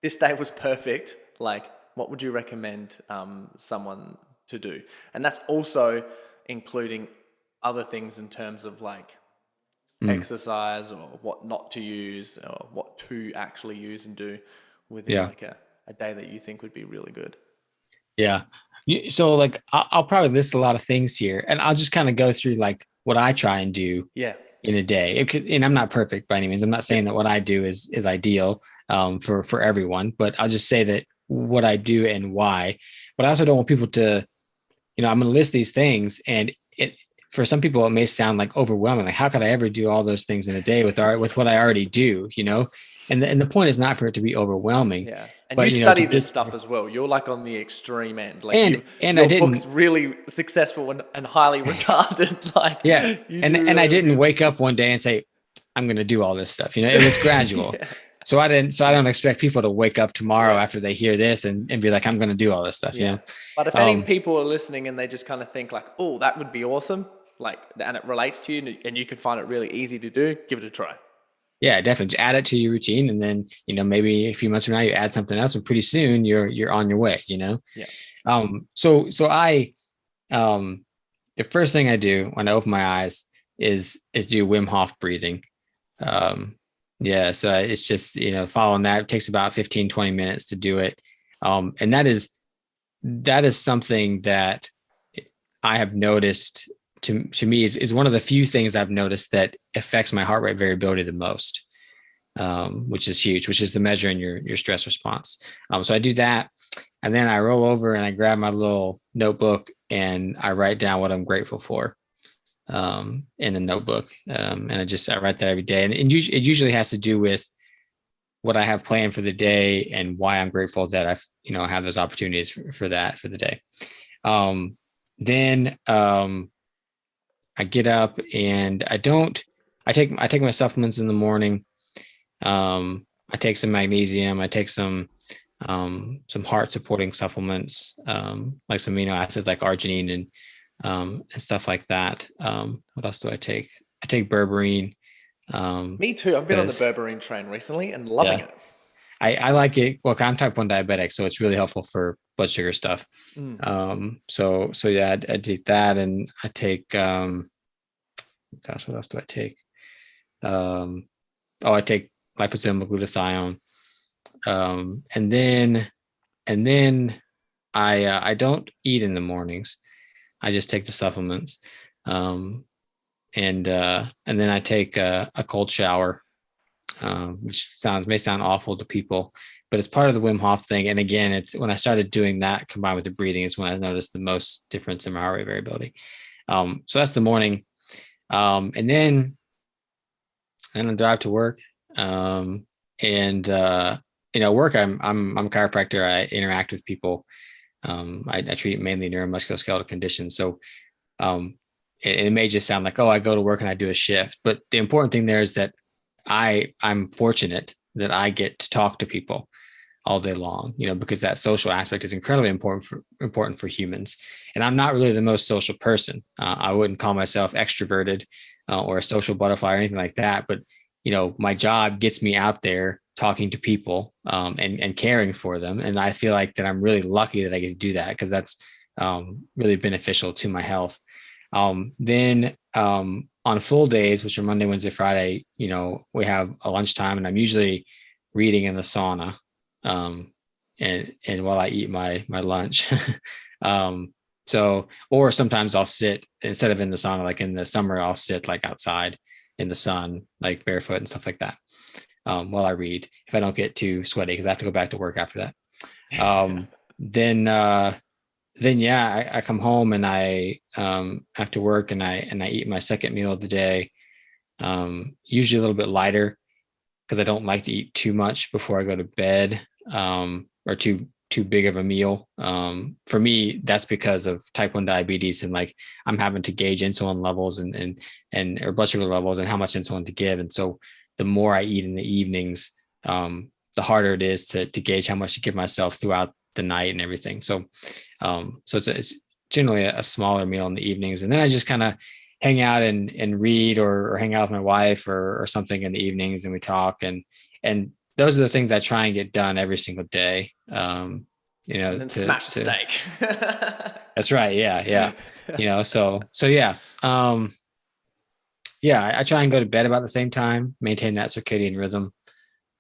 this day was perfect, like what would you recommend um, someone to do? And that's also including other things in terms of like exercise or what not to use or what to actually use and do within Yeah. like a, a day that you think would be really good. Yeah. So like, I'll, I'll probably list a lot of things here and I'll just kind of go through like what I try and do Yeah. in a day. It could, and I'm not perfect by any means. I'm not saying that what I do is is ideal um, for for everyone, but I'll just say that what I do and why. But I also don't want people to, you know, I'm going to list these things, and it for some people it may sound like overwhelming. Like, how could I ever do all those things in a day with our with what I already do? You know, and the, and the point is not for it to be overwhelming. Yeah, and But, you, you know, study this stuff as well. You're like on the extreme end. Like And- you- and your I didn't- book's really successful and, and highly regarded. like Yeah, and and I didn't wake up one day and say I'm going to do all this stuff. You know, it was gradual. Yeah. So I didn't. So I don't expect people to wake up tomorrow after they hear this and, and be like, I'm going to do all this stuff. You Yeah. know. But if any Um, people are listening and they just kind of think like, "Oh, that would be awesome," like, and it relates to you, and- and you can find it really easy to do, give it a try. Yeah, definitely. Just add it to your routine, and then you know maybe a few months from now you add something else, and pretty soon you're you're on your way. You know. Yeah. Um. So so I, um, the first thing I do when I open my eyes is is do Wim Hof breathing. Um, yeah, so it's just, you know, following that it takes about 15, 20 minutes to do it. Um, and that is, that is something that I have noticed to, to me is, is one of the few things I've noticed that affects my heart rate variability the most. Um, which is huge, which is the measure in your, your stress response. Um, so I do that and then I roll over and I grab my little notebook and I write down what I'm grateful for um, in the notebook. Um, and I just, I write that every day. And it usually, it usually has to do with what I have planned for the day and why I'm grateful that I've, you know, have those opportunities for, for that for the day. Um, then um, I get up and I don't, I take, I take my supplements in the morning. Um, I take some magnesium. I take some, um, some heart supporting supplements, um, like some amino acids like arginine and, um, and stuff like that. Um, what else do I take? I take berberine. Um, Me too. I've been on the berberine train recently and loving Yeah. it. I, I like it. Well, I'm type one diabetic, so it's really helpful for blood sugar stuff. Mm. Um, so so yeah, I, I take that, and I take um, gosh, what else do I take? Um, oh, I take liposomal glutathione, um, and then and then I uh, I don't eat in the mornings. I just take the supplements. Um, and uh, and then I take a, a cold shower, um, which sounds may sound awful to people, but it's part of the Wim Hof thing. And again, it's when I started doing that combined with the breathing is when I noticed the most difference in my heart rate variability. Um, so that's the morning, um, and then and I drive to work. Um, and uh, you know, work. I'm I'm I'm a chiropractor. I interact with people. Um, I, I, treat mainly neuromusculoskeletal conditions. So um, it, it, may just sound like, oh, I go to work and I do a shift. But the important thing there is that I I'm fortunate that I get to talk to people all day long, you know, because that social aspect is incredibly important for important for humans. And I'm not really the most social person. Uh, I wouldn't call myself extroverted uh, or a social butterfly or anything like that. But you know, my job gets me out there talking to people um, and and caring for them, and I feel like that I'm really lucky that I get to do that because that's um, really beneficial to my health. Um, then um, on full days, which are Monday, Wednesday, Friday, you know, we have a lunchtime, and I'm usually reading in the sauna, um, and and while I eat my my lunch. um, so, or sometimes I'll sit instead of in the sauna, like in the summer, I'll sit like outside in the sun, like barefoot and stuff like that, um, while I read. If I don't get too sweaty, because I have to go back to work after that. Um, then, uh, then yeah, I, I, come home and I um, after work and I and I eat my second meal of the day. Um, usually a little bit lighter because I don't like to eat too much before I go to bed um, or too too big of a meal. Um, for me, that's because of type one diabetes and like I'm having to gauge insulin levels and and and or blood sugar levels and how much insulin to give. And so the more I eat in the evenings, um, the harder it is to to gauge how much to give myself throughout the night and everything. So um, so it's it's generally a, a smaller meal in the evenings, and then I just kind of hang out and and read or, or hang out with my wife or or something in the evenings, and we talk and and those are the things I try and get done every single day. Um, you know, and then to, smash to, a steak. that's right. Yeah. Yeah. You know, so, so yeah. Um, yeah, I, I, try and go to bed about the same time, maintain that circadian rhythm.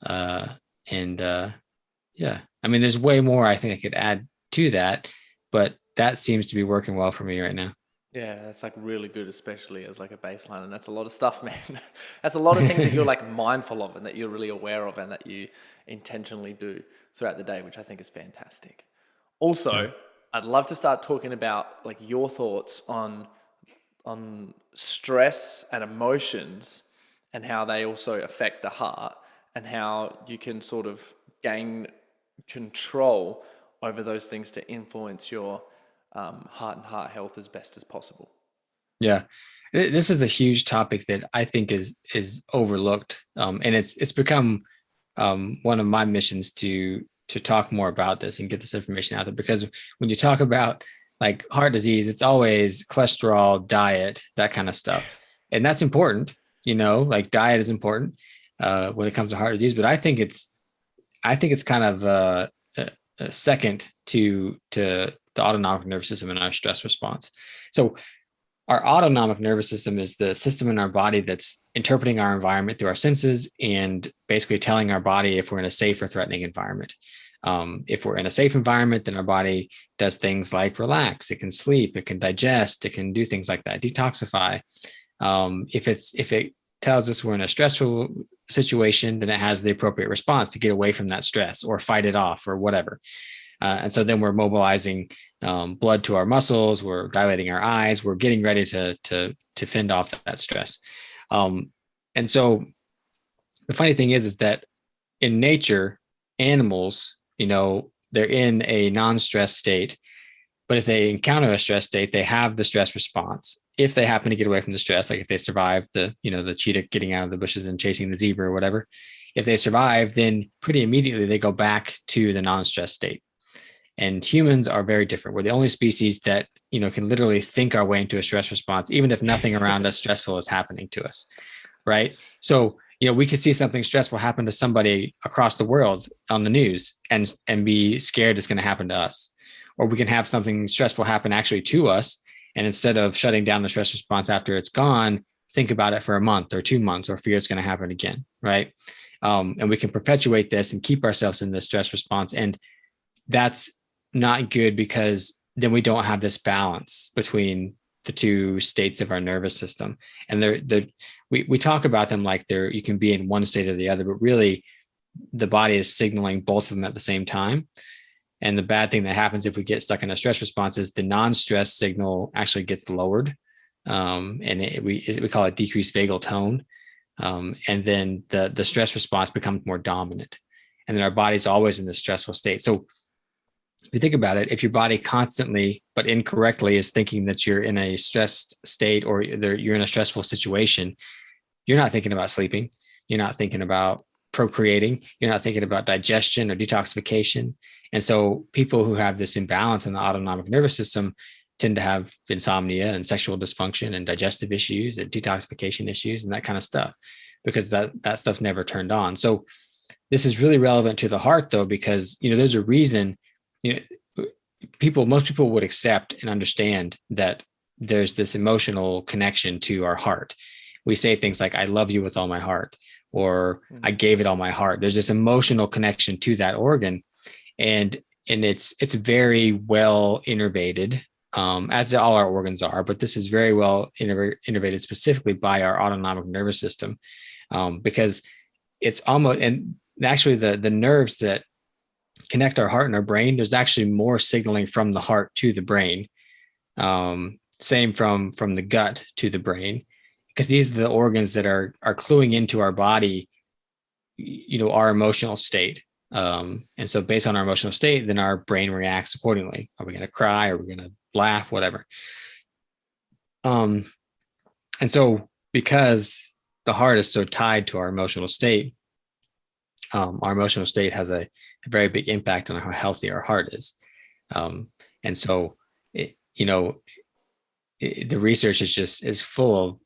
Uh, and, uh, yeah, I mean, there's way more I think I could add to that, but that seems to be working well for me right now. Yeah, that's like really good, especially as like a baseline, and that's a lot of stuff, man. that's a lot of things that you're like mindful of and that you're really aware of and that you intentionally do throughout the day, which I think is fantastic. Also. I'd love to start talking about like your thoughts on on stress and emotions and how they also affect the heart and how you can sort of gain control over those things to influence your um, heart and heart health as best as possible. Yeah, this is a huge topic that I think is is overlooked, um, and it's it's become um, one of my missions to to talk more about this and get this information out there. Because when you talk about like heart disease, it's always cholesterol, diet, that kind of stuff, and that's important. You know, like diet is important uh, when it comes to heart disease, but I think it's I think it's kind of uh, second to to the autonomic nervous system and our stress response. So our autonomic nervous system is the system in our body that's interpreting our environment through our senses and basically telling our body if we're in a safe or threatening environment. Um, if we're in a safe environment, then our body does things like relax, it can sleep, it can digest, it can do things like that, detoxify. Um, if it's if it tells us we're in a stressful situation, then it has the appropriate response to get away from that stress or fight it off or whatever. Uh, and so then we're mobilizing um, blood to our muscles, we're dilating our eyes, we're getting ready to to to fend off that, stress. Um, and so the funny thing is, is that in nature, animals, you know, they're in a non-stress state, but if they encounter a stress state, they have the stress response. If they happen to get away from the stress, like if they survive the, you know, the cheetah getting out of the bushes and chasing the zebra or whatever, if they survive, then pretty immediately they go back to the non-stress state and humans are very different. We're the only species that you know can literally think our way into a stress response even if nothing around us stressful is happening to us right? So you know we could see something stressful happen to somebody across the world on the news and and be scared it's going to happen to us. Or we can have something stressful happen actually to us and instead of shutting down the stress response after it's gone think about it for a month or two months or fear it's going to happen again right? Um, and we can perpetuate this and keep ourselves in this stress response and that's not good because then we don't have this balance between the two states of our nervous system. And they're, they're we, we talk about them like they're you can be in one state or the other, but really the body is signaling both of them at the same time. And the bad thing that happens if we get stuck in a stress response is the non-stress signal actually gets lowered. Um, and it, we, we call it decreased vagal tone. Um, and then the, the stress response becomes more dominant. And then our body's always in this stressful state. So if you think about it, if your body constantly but incorrectly is thinking that you're in a stressed state or you're in a stressful situation, you're not thinking about sleeping. You're not thinking about procreating. You're not thinking about digestion or detoxification. And so people who have this imbalance in the autonomic nervous system tend to have insomnia and sexual dysfunction and digestive issues and detoxification issues and that kind of stuff because that that stuff's never turned on. So this is really relevant to the heart though because you know there's a reason you know people most people would accept and understand that there's this emotional connection to our heart. We say things like I love you with all my heart or mm-hmm. I gave it all my heart. There's this emotional connection to that organ and and it's it's very well innervated um, as all our organs are, but this is very well innervated specifically by our autonomic nervous system um, because it's almost and actually the the nerves that connect our heart and our brain there's actually more signaling from the heart to the brain. Um, same from from the gut to the brain because these are the organs that are are cluing into our body you know our emotional state. Um, and so based on our emotional state then our brain reacts accordingly. Are we to cry? Are we to laugh? Whatever. Um and so because the heart is so tied to our emotional state um, our emotional state has a, a, very big impact on how healthy our heart is. Um, and so, it, you know, it, the research is just is full of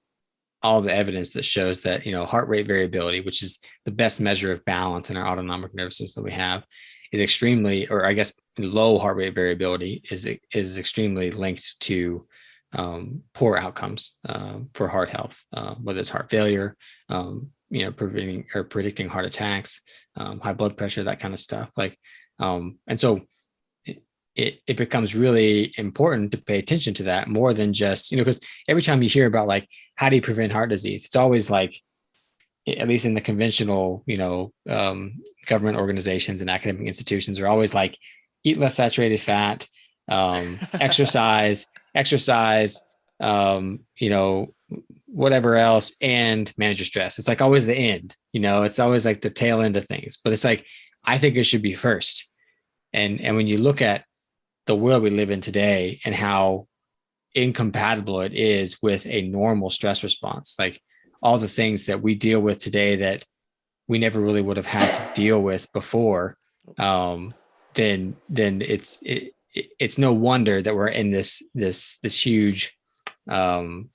all the evidence that shows that you know heart rate variability, which is the best measure of balance in our autonomic nervous system that we have, is extremely, or I guess low heart rate variability is is extremely linked to um, poor outcomes uh, for heart health, uh, whether it's heart failure, um, you know, preventing or predicting heart attacks, um, high blood pressure, that kind of stuff. Like, um, and so it, it, becomes really important to pay attention to that more than just, you know, because every time you hear about like, how do you prevent heart disease? It's always like, at least in the conventional, you know, um, government organizations and academic institutions are always like, eat less saturated fat, um, exercise, exercise, um, you know, whatever else and manage your stress. It's like always the end, you know, it's always like the tail end of things, but it's like, I think it should be first. And, and when you look at the world we live in today and how incompatible it is with a normal stress response, like all the things that we deal with today that we never really would have had to deal with before, um, then, then it's, it, it's no wonder that we're in this, this, this huge, um,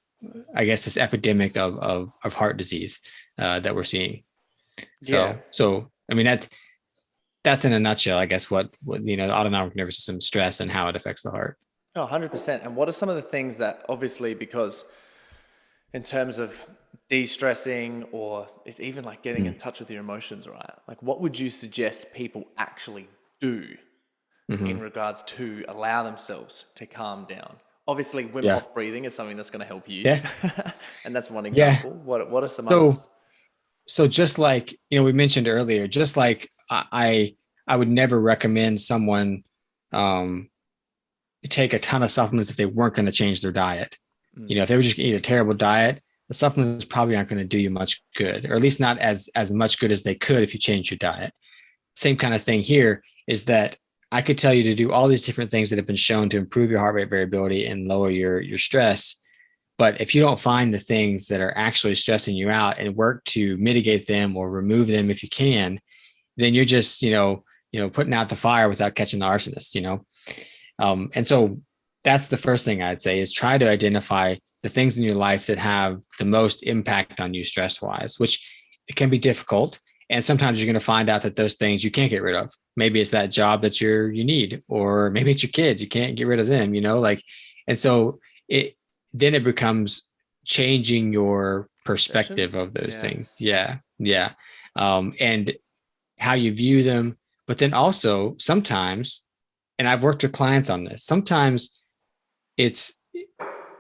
I guess this epidemic of of, of heart disease uh, that we're seeing. So yeah. so I mean that's that's in a nutshell, I guess what, what you know the autonomic nervous system stress and how it affects the heart. Oh, 100%. And what are some of the things that obviously because in terms of de-stressing or it's even like getting mm. in touch with your emotions, right? Like what would you suggest people actually do mm-hmm. in regards to allow themselves to calm down? Obviously, Wim yeah. Hof breathing is something that's going to help you. Yeah. and that's one example. Yeah. What, what are some so, others? So just like, you know, we mentioned earlier, just like I, I would never recommend someone um, take a ton of supplements if they weren't going to change their diet. Mm. You know, if they were just to eat a terrible diet, the supplements probably aren't going to do you much good, or at least not as as much good as they could if you change your diet. Same kind of thing here is that I could tell you to do all these different things that have been shown to improve your heart rate variability and lower your, your stress. But if you don't find the things that are actually stressing you out and work to mitigate them or remove them if you can, then you're just, you know, you know, putting out the fire without catching the arsonist, you know? Um, and so that's the first thing I'd say is try to identify the things in your life that have the most impact on you stress wise, which it can be difficult and sometimes you're going to find out that those things you can't get rid of. Maybe it's that job that you're you need or maybe it's your kids you can't get rid of them you know like and so it then it becomes changing your perspective of those yeah. things. Yeah yeah. Um and how you view them. But then also sometimes and i've worked with clients on this sometimes it's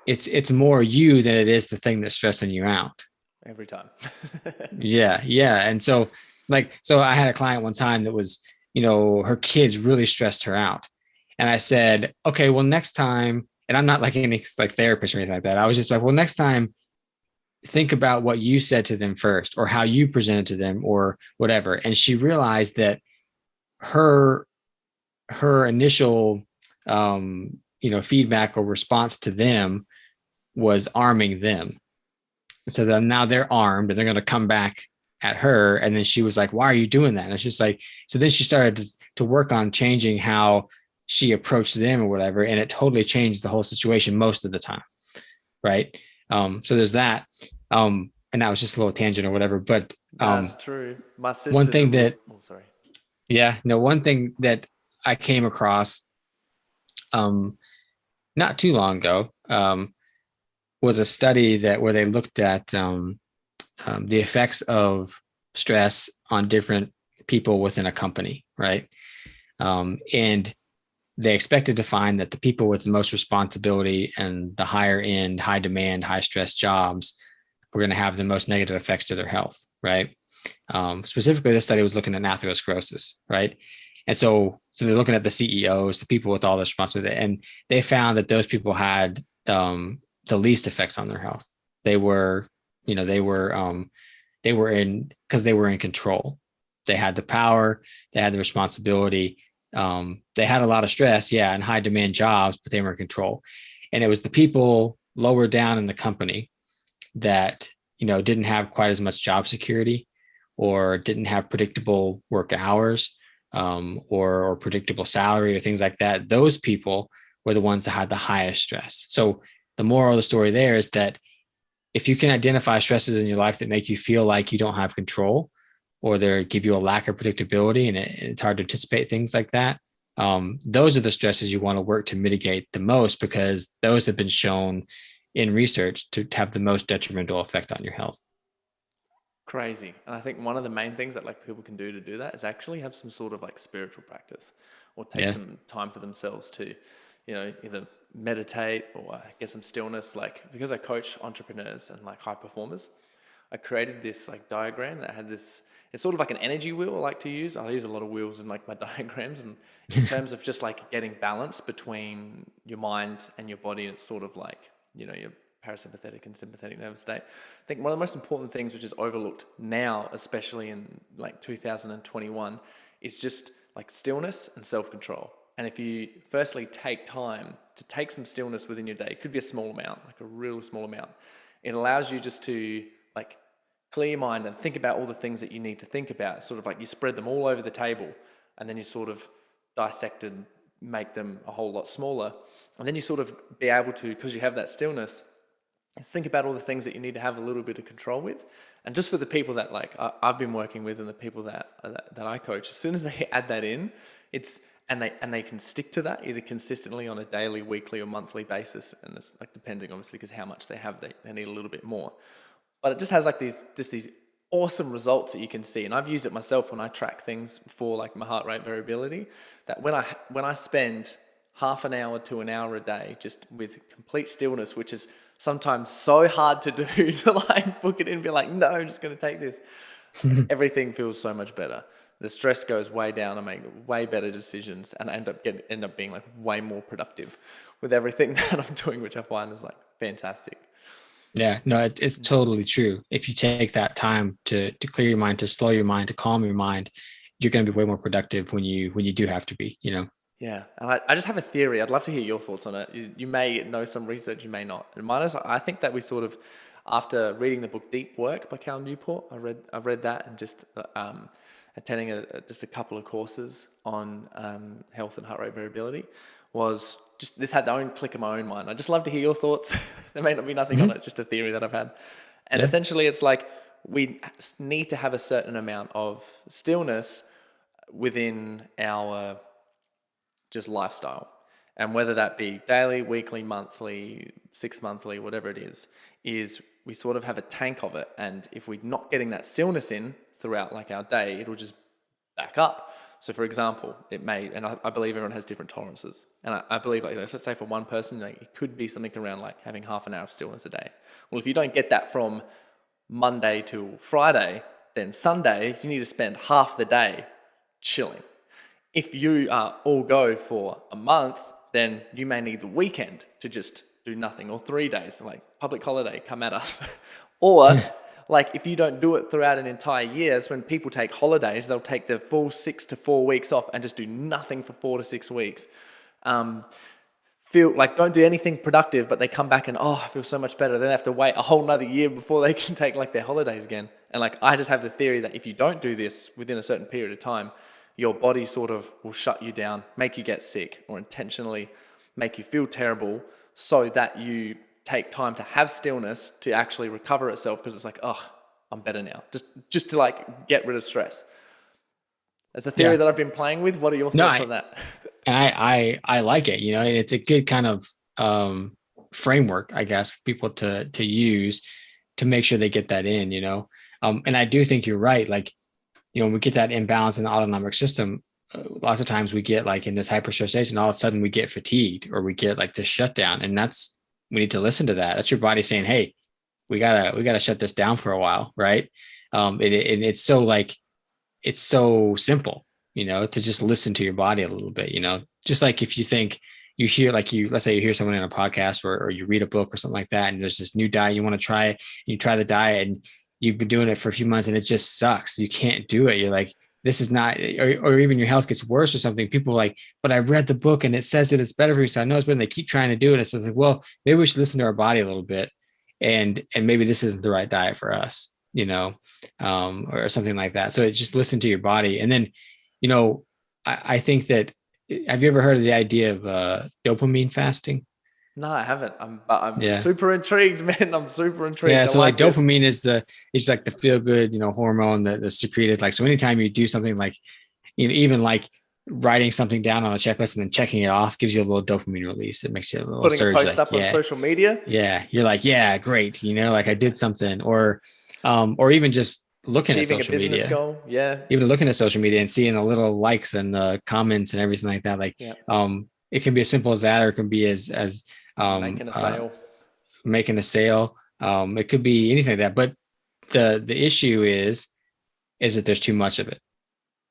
it's it's more you than it is the thing that's stressing you out every time. Yeah yeah and so like so i had a client one time that was you know her kids really stressed her out and i said okay well next time and i'm not like any like therapist or anything like that. I was just like well next time think about what you said to them first or how you presented to them or whatever and she realized that her her initial um you know feedback or response to them was arming them so then now they're armed and they're going to come back at her and then she was like why are you doing that and it's just like so then she started to, to work on changing how she approached them or whatever and it totally changed the whole situation most of the time right um, so there's that. Um, and that was just a little tangent or whatever. But um, that's true. My sister. One thing that. Oh, sorry. Yeah. No. One thing that I came across, um, not too long ago, um, was a study that where they looked at um, um, the effects of stress on different people within a company, right? Um, and they expected to find that the people with the most responsibility and the higher end, high demand, high stress jobs were going to have the most negative effects to their health, right? Um, specifically, this study was looking at atherosclerosis, right? And so, so they're looking at the CEOs, the people with all the responsibility, and they found that those people had um, the least effects on their health. They were, you know, they were, um, they were in because they were in control. They had the power, they had the responsibility, um, they had a lot of stress, yeah, and high demand jobs, but they were in control. And it was the people lower down in the company that you know didn't have quite as much job security or didn't have predictable work hours um, or, or predictable salary or things like that. Those people were the ones that had the highest stress. So the moral of the story there is that if you can identify stresses in your life that make you feel like you don't have control, or they give you a lack of predictability and it, it's hard to anticipate things like that um, those are the stresses you want to work to mitigate the most because those have been shown in research to, have the most detrimental effect on your health. Crazy. And i think one of the main things that like people can do to do that is actually have some sort of like spiritual practice or take yeah. some time for themselves to you know either meditate or get some stillness like because i coach entrepreneurs and like high performers i created this like diagram that had this it's sort of like an energy wheel I like to use. I use a lot of wheels in like my diagrams and in terms of just like getting balance between your mind and your body. And It's sort of like, you know, your parasympathetic and sympathetic nervous state. I think one of the most important things which is overlooked now, especially in like 2021, is just like stillness and self-control. And if you firstly take time to take some stillness within your day, it could be a small amount, like a real small amount. It allows you just to like clear your mind and think about all the things that you need to think about. Sort of like you spread them all over the table and then you sort of dissect and make them a whole lot smaller. And then you sort of be able to, because you have that stillness, is think about all the things that you need to have a little bit of control with. And just for the people that like I, have been working with and the people that, that that I coach, as soon as they add that in, it's and they and they can stick to that either consistently on a daily, weekly, or monthly basis, and it's like depending obviously because how much they have, they, they need a little bit more. But it just has like these just these awesome results that you can see. And i've used it myself when i track things for like my heart rate variability that when i when i spend half an hour to an hour a day just with complete stillness which is sometimes so hard to do to like book it in and be like no i'm just going to take this everything feels so much better the stress goes way down i make way better decisions and I end up getting end up being like way more productive with everything that i'm doing which i find is like fantastic yeah, no, it, it's totally true. If you take that time to to clear your mind, to slow your mind, to calm your mind, you're going to be way more productive when you when you do have to be. You know. Yeah, and I, I just have a theory. I'd love to hear your thoughts on it. You, you may know some research, you may not. And mine is, I think that we sort of, after reading the book Deep Work by Cal Newport, I read I read that and just um, attending a, just a couple of courses on um, health and heart rate variability was just this had the own click of my own mind. I just love to hear your thoughts. there may not be nothing mm-hmm. on it, just a theory that I've had. And yeah. essentially, it's like we need to have a certain amount of stillness within our just lifestyle. And whether that be daily, weekly, monthly, six monthly, whatever it is, is we sort of have a tank of it. And if we're not getting that stillness in throughout like our day, it'll just back up. So, for example, it may, and I, I believe everyone has different tolerances. And I, I believe, like, let's say for one person, like, it could be something around like having half an hour of stillness a day. Well, if you don't get that from Monday to Friday, then Sunday, you need to spend half the day chilling. If you uh, all go for a month, then you may need the weekend to just do nothing or three days, like public holiday, come at us. or like if you don't do it throughout an entire year, it's when people take holidays, they'll take the full six to four weeks off and just do nothing for four to six weeks. Um, feel like don't do anything productive, but they come back and oh, I feel so much better. Then they have to wait a whole nother year before they can take like their holidays again. And like I just have the theory that if you don't do this within a certain period of time, your body sort of will shut you down, make you get sick, or intentionally make you feel terrible so that you take time to have stillness to actually recover itself because it's like, oh, I'm better now. Just just to like get rid of stress. That's a theory yeah. that I've been playing with. What are your thoughts no, I, on that? And I, I I like it. You know, it's a good kind of um, framework, I guess, for people to to use to make sure they get that in. You know, um, and I do think you're right. Like, you know, when we get that imbalance in the autonomic system, uh, lots of times we get like in this hyper stress state, and all of a sudden we get fatigued or we get like this shutdown, and that's we need to listen to that. That's your body saying, "Hey, we gotta we gotta shut this down for a while," right? Um, and, and it's so like it's so simple, you know, to just listen to your body a little bit. You know, just like if you think you hear like you let's say you hear someone in a podcast or, or you read a book or something like that, and there's this new diet you want to try, you try the diet and you've been doing it for a few months and it just sucks. You can't do it. You're like, this is not, or, or even your health gets worse or something. People like, but I read the book and it says that it's better for you. So I know it's better. They keep trying to do it. It's like, well, maybe we should listen to our body a little bit. And, and maybe this isn't the right diet for us, you know, um, or something like that. So just listen to your body. And then, you know, I, I think that, have you ever heard of the idea of uh, dopamine fasting? No, I haven't. I'm, but I'm yeah. super intrigued, man. I'm super intrigued. Yeah. So like, like dopamine is the, it's like the feel good, you know, hormone that is secreted. Like, so anytime you do something like, you know, even like writing something down on a checklist and then checking it off gives you a little dopamine release. It makes you a little putting surge, a post like, up yeah. on social media. Yeah. You're like, yeah, great. You know, like I did something or, um, or even just looking Achieving at social media. Goal. Yeah. Even looking at social media and seeing the little likes and the comments and everything like that. Like, yeah. um, it can be as simple as that, or it can be as, as, um, making a uh, sale, uh, making a sale. Um, it could be anything like that. But the the issue is is that there's too much of it,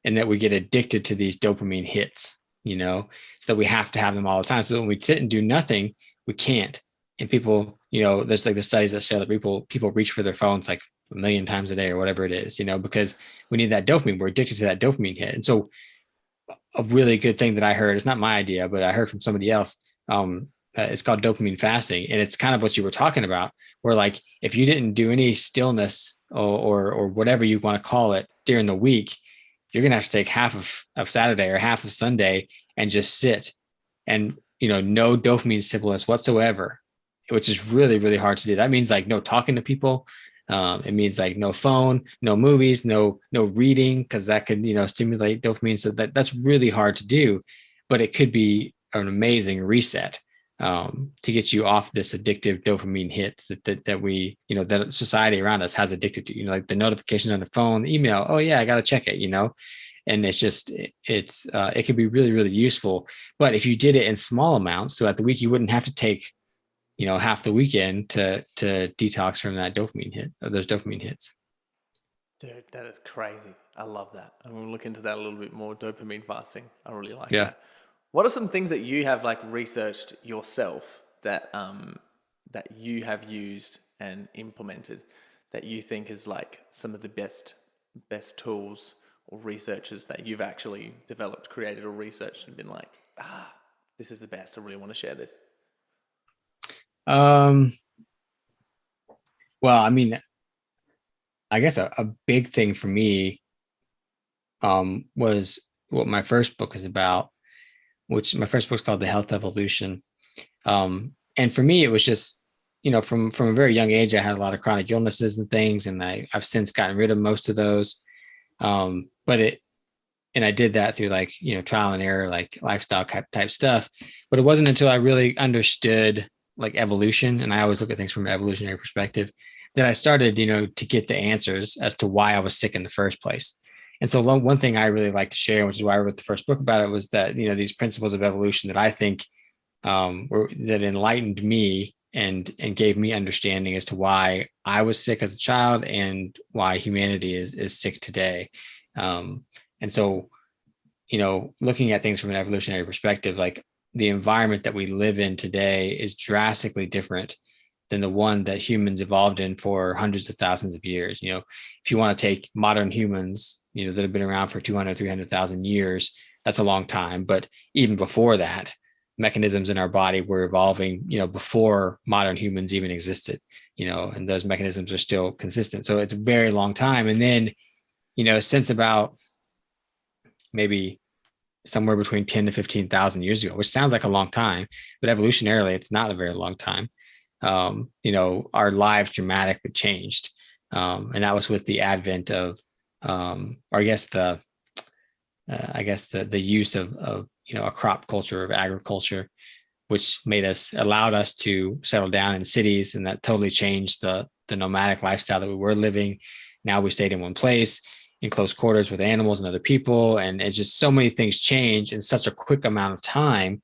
and that we get addicted to these dopamine hits. You know, so that we have to have them all the time. So when we sit and do nothing, we can't. And people, you know, there's like the studies that show that people people reach for their phones like a million times a day or whatever it is, you know, because we need that dopamine. We're addicted to that dopamine hit. And so a really good thing that I heard, it's not my idea, but I heard from somebody else. Um, uh, it's called dopamine fasting. And it's kind of what you were talking about where like if you didn't do any stillness or, or, or whatever you want to call it during the week you're gonna have to take half of, of saturday or half of sunday and just sit and you know no dopamine stimulus whatsoever which is really really hard to do. That means like no talking to people. Um, it means like no phone no movies no no reading because that could you know stimulate dopamine. So that that's really hard to do but it could be an amazing reset um, to get you off this addictive dopamine hits that, that, that we, you know, that society around us has addicted to, you know, like the notifications on the phone, the email. Oh yeah, I got to check it, you know? And it's just, it's, uh, it can be really, really useful. But if you did it in small amounts throughout the week, you wouldn't have to take, you know, half the weekend to, to detox from that dopamine hit or those dopamine hits. Dude, that is crazy. I love that. I'm going to look into that a little bit more. Dopamine fasting. I really like yeah. that. What are some things that you have like researched yourself that um, that you have used and implemented that you think is like some of the best best tools or researchers that you've actually developed, created, or researched and been like, ah, this is the best. I really want to share this. Um. Well, I mean, I guess a, a big thing for me um, was what my first book is about, which my first book's called The Health Evolution. Um, and for me, it was just, you know, from from a very young age, I had a lot of chronic illnesses and things, and I, I've since gotten rid of most of those. Um, but it, and I did that through like you know trial and error, like lifestyle type type stuff. But it wasn't until I really understood like evolution, and I always look at things from an evolutionary perspective, that I started, you know, to get the answers as to why I was sick in the first place. And so one thing I really like to share, which is why I wrote the first book about it, was that you know these principles of evolution that I think um, were, that enlightened me and and gave me understanding as to why I was sick as a child and why humanity is is sick today. Um, and so, you know, looking at things from an evolutionary perspective, like the environment that we live in today is drastically different than the one that humans evolved in for hundreds of thousands of years. You know, if you want to take modern humans, you know, that have been around for 200, 300,000 years, that's a long time. But even before that, mechanisms in our body were evolving, you know, before modern humans even existed, you know, and those mechanisms are still consistent. So it's a very long time. And then, you know, since about maybe somewhere between 10 to 15,000 years ago, which sounds like a long time, but evolutionarily, it's not a very long time um, you know, our lives dramatically changed. Um, and that was with the advent of, um, or I guess the, uh, I guess the the use of of you know a crop culture of agriculture, which made us allowed us to settle down in cities, and that totally changed the the nomadic lifestyle that we were living. Now we stayed in one place in close quarters with animals and other people, and it's just so many things change in such a quick amount of time.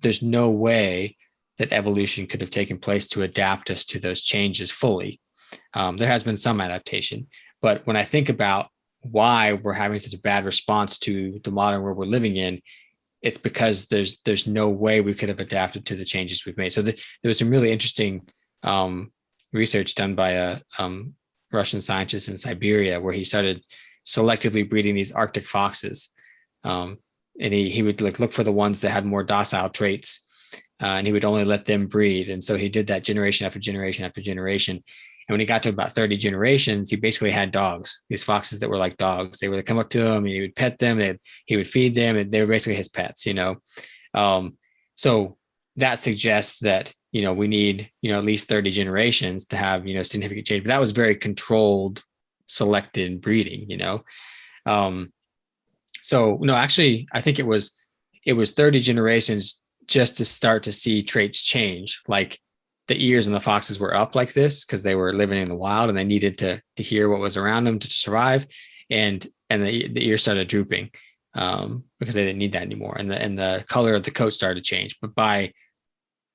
There's no way that evolution could have taken place to adapt us to those changes fully. Um, there has been some adaptation, but when I think about why we're having such a bad response to the modern world we're living in, it's because there's there's no way we could have adapted to the changes we've made. So the, there was some really interesting um, research done by a um, Russian scientist in Siberia where he started selectively breeding these Arctic foxes, um, and he he would like look for the ones that had more docile traits uh, and he would only let them breed. And so he did that generation after generation after generation. And when he got to about 30 generations, he basically had dogs, these foxes that were like dogs. They would come up to him and he would pet them, and he would feed them, and they were basically his pets, you know. Um, so that suggests that, you know, we need, you know, at least 30 generations to have, you know, significant change. But that was very controlled, selected breeding, you know. Um, so no, actually, I think it was it was 30 generations just to start to see traits change. Like the ears and the foxes were up like this because they were living in the wild and they needed to to hear what was around them to survive. And and the, the ears started drooping um, because they didn't need that anymore. And the and the color of the coat started to change. But by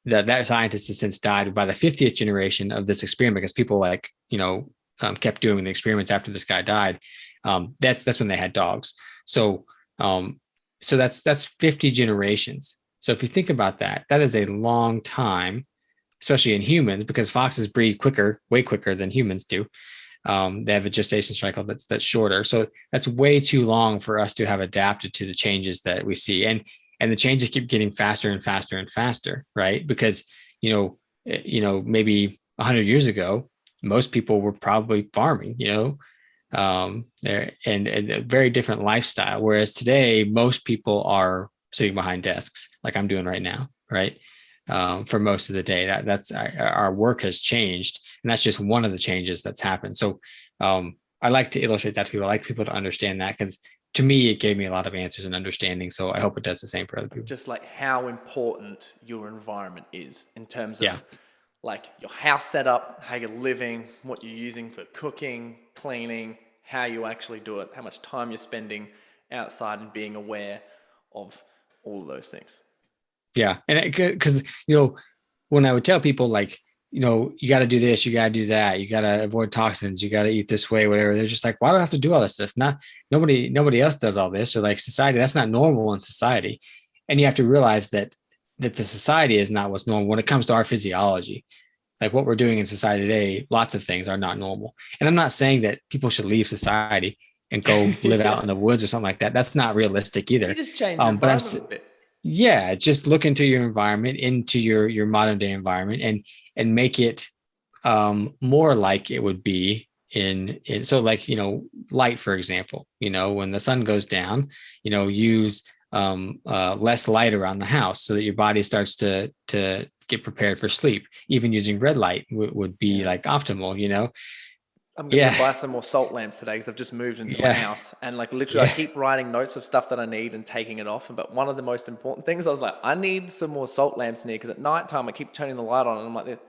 that that scientist has since died by the 50th generation of this experiment because people like you know um, kept doing the experiments after this guy died um, that's that's when they had dogs. So um, so that's that's 50 generations so if you think about that, that is a long time, especially in humans, because foxes breed quicker, way quicker than humans do. Um, they have a gestation cycle that's that's shorter. So that's way too long for us to have adapted to the changes that we see. And and the changes keep getting faster and faster and faster, right? Because you know, eh, you know, maybe hundred years ago, most people were probably farming, you know, um, and, and a very different lifestyle. Whereas today, most people are sitting behind desks like I'm doing right now, right? Um, for most of the day. That, that's our work has changed, and that's just one of the changes that's happened. So um, I like to illustrate that to people. I like people to understand that because to me it gave me a lot of answers and understanding. So I hope it does the same for other people. Just like how important your environment is in terms of yeah. like your house setup, how you're living, what you're using for cooking, cleaning, how you actually do it, how much time you're spending outside and being aware of all of those things. Yeah. And because, you know, when I would tell people like, you know, you got to do this, you got to do that, you got to avoid toxins, you got to eat this way, whatever. They're just like, why do I have to do all this stuff? Not nobody, nobody else does all this. Or like society, that's not normal in society. And you have to realize that that the society is not what's normal when it comes to our physiology. Like what we're doing in society today, lots of things are not normal. And I'm not saying that people should leave society and go live yeah. out in the woods or something like that. That's not realistic either. You just change um, but I'm, Yeah, just look into your environment, into your your modern day environment, and and make it um, more like it would be in in so like you know light for example. You know when the sun goes down, you know use um, uh, less light around the house so that your body starts to to get prepared for sleep. Even using red light w- would be like optimal. You know, I'm going to buy some more salt lamps today because I've just moved into yeah. my house and like literally yeah. I keep writing notes of stuff that I need and taking it off. But one of the most important things I was like, I need some more salt lamps in here because at night time I keep turning the light on and I'm like,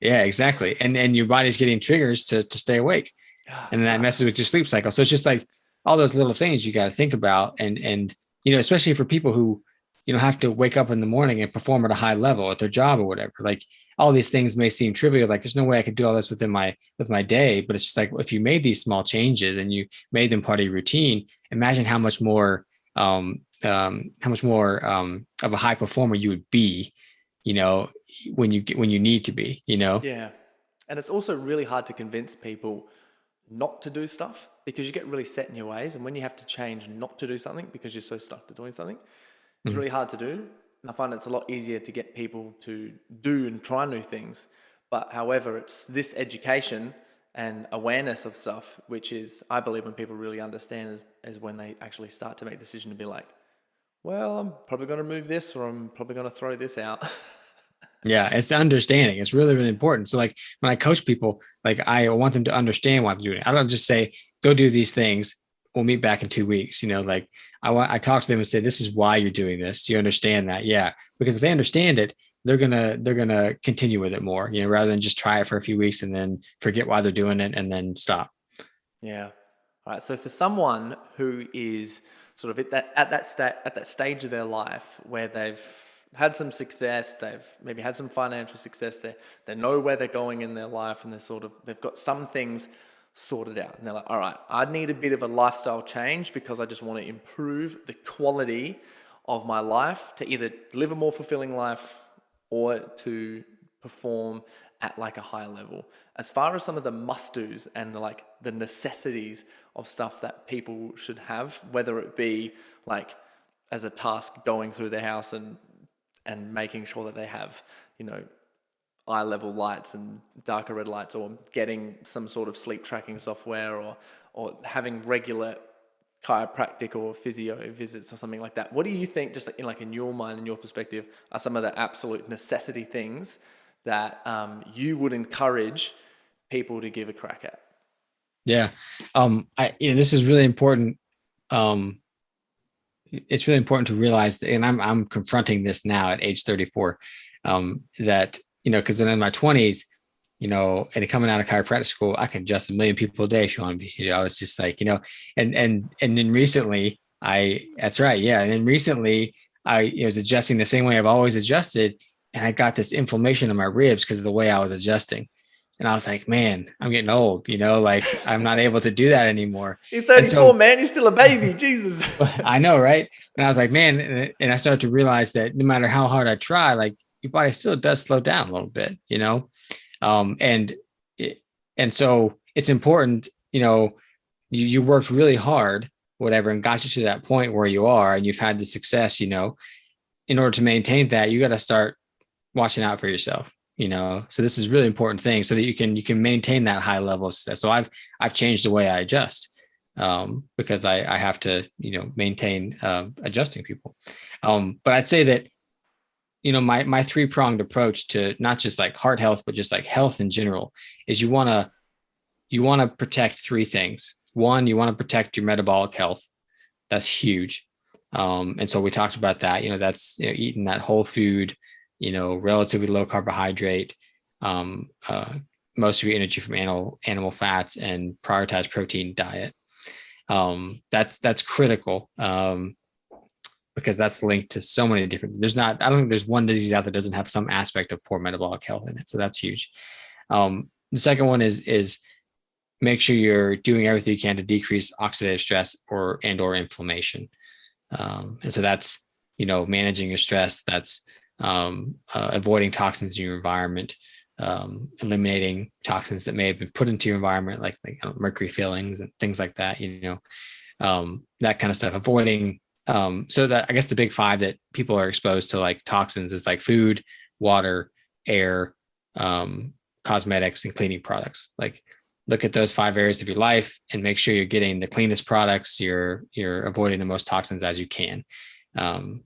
yeah, exactly. And and your body's getting triggers to to stay awake, oh, and then that messes with your sleep cycle. So it's just like all those little things you got to think about and and you know especially for people who you don't have to wake up in the morning and perform at a high level at their job or whatever. Like all these things may seem trivial like there's no way i could do all this within my with my day but it's just like if you made these small changes and you made them part of your routine imagine how much more um, um how much more um of a high performer you would be you know when you when you need to be you know? Yeah. And it's also really hard to convince people not to do stuff because you get really set in your ways. And when you have to change not to do something because you're so stuck to doing something, it's mm-hmm. really hard to do. And I find it's a lot easier to get people to do and try new things. But however, it's this education and awareness of stuff, which is, I believe, when people really understand, is, is when they actually start to make the decision to be like, well, I'm probably going to move this or I'm probably going to throw this out. Yeah, it's understanding. It's really, really important. So, like when I coach people, like I want them to understand why they're doing it. I don't just say, go do these things. We'll meet back in two weeks. You know, like I I talk to them and say, this is why you're doing this. Do you understand that? Yeah. Because if they understand it, they're gonna they're gonna continue with it more, you know, rather than just try it for a few weeks and then forget why they're doing it and then stop. Yeah. All right. So for someone who is sort of at that at that sta- at that stage of their life where they've had some success, they've maybe had some financial success, they they know where they're going in their life and they're sort of they've got some things sorted out. And they're like, all right, I need a bit of a lifestyle change because I just want to improve the quality of my life to either live a more fulfilling life or to perform at like a higher level. As far as some of the must-dos and the, like the necessities of stuff that people should have, whether it be like as a task going through their house and and making sure that they have, you know, eye level lights and darker red lights or getting some sort of sleep tracking software or or having regular chiropractic or physio visits or something like that. What do you think, just in like in your mind and your perspective, are some of the absolute necessity things that um, you would encourage people to give a crack at? Yeah, um, I you know, this is really important um, it's really important to realize that, and I'm I'm confronting this now at age 34, um, that you know, because then in my 20s, you know, and coming out of chiropractic school, I can adjust a million people a day if you want to know, I was just like, you know, and and and then recently, I that's right, yeah, and then recently, I was adjusting the same way I've always adjusted, and I got this inflammation in my ribs because of the way I was adjusting. And I was like, man, I'm getting old, you know, like I'm not able to do that anymore. You're 34, so, man. You're still a baby. Jesus. I know, right? And I was like, man, and I started to realize that no matter how hard I try, like your body still does slow down a little bit, you know? Um, and, and so it's important, you know, you, you worked really hard, whatever, and got you to that point where you are, and you've had the success, you know, in order to maintain that, you got to start watching out for yourself you know? So this is really important thing so that you can you can maintain that high level of success. So i've i've changed the way i adjust um, because I, I have to you know maintain uh, adjusting people. Um, but i'd say that you know my my three pronged approach to not just like heart health but just like health in general is you want to you want to protect three things. One you want to protect your metabolic health. That's huge. Um, and so we talked about that. You know that's you know, eating that whole food you know, relatively low carbohydrate, um, uh, most of your energy from animal animal fats, and prioritize protein diet. Um, that's that's critical. Um, because that's linked to so many different. There's not. I don't think there's one disease out that doesn't have some aspect of poor metabolic health in it. So that's huge. Um, the second one is is make sure you're doing everything you can to decrease oxidative stress or and or inflammation. Um, and so that's you know managing your stress. That's um, uh, avoiding toxins in your environment, um, eliminating toxins that may have been put into your environment, like, like mercury fillings and things like that. You know, um, that kind of stuff. Avoiding. Um, so that I guess the big five that people are exposed to like toxins is like food, water, air, um, cosmetics, and cleaning products. Like look at those five areas of your life and make sure you're getting the cleanest products. You're you're avoiding the most toxins as you can. Um,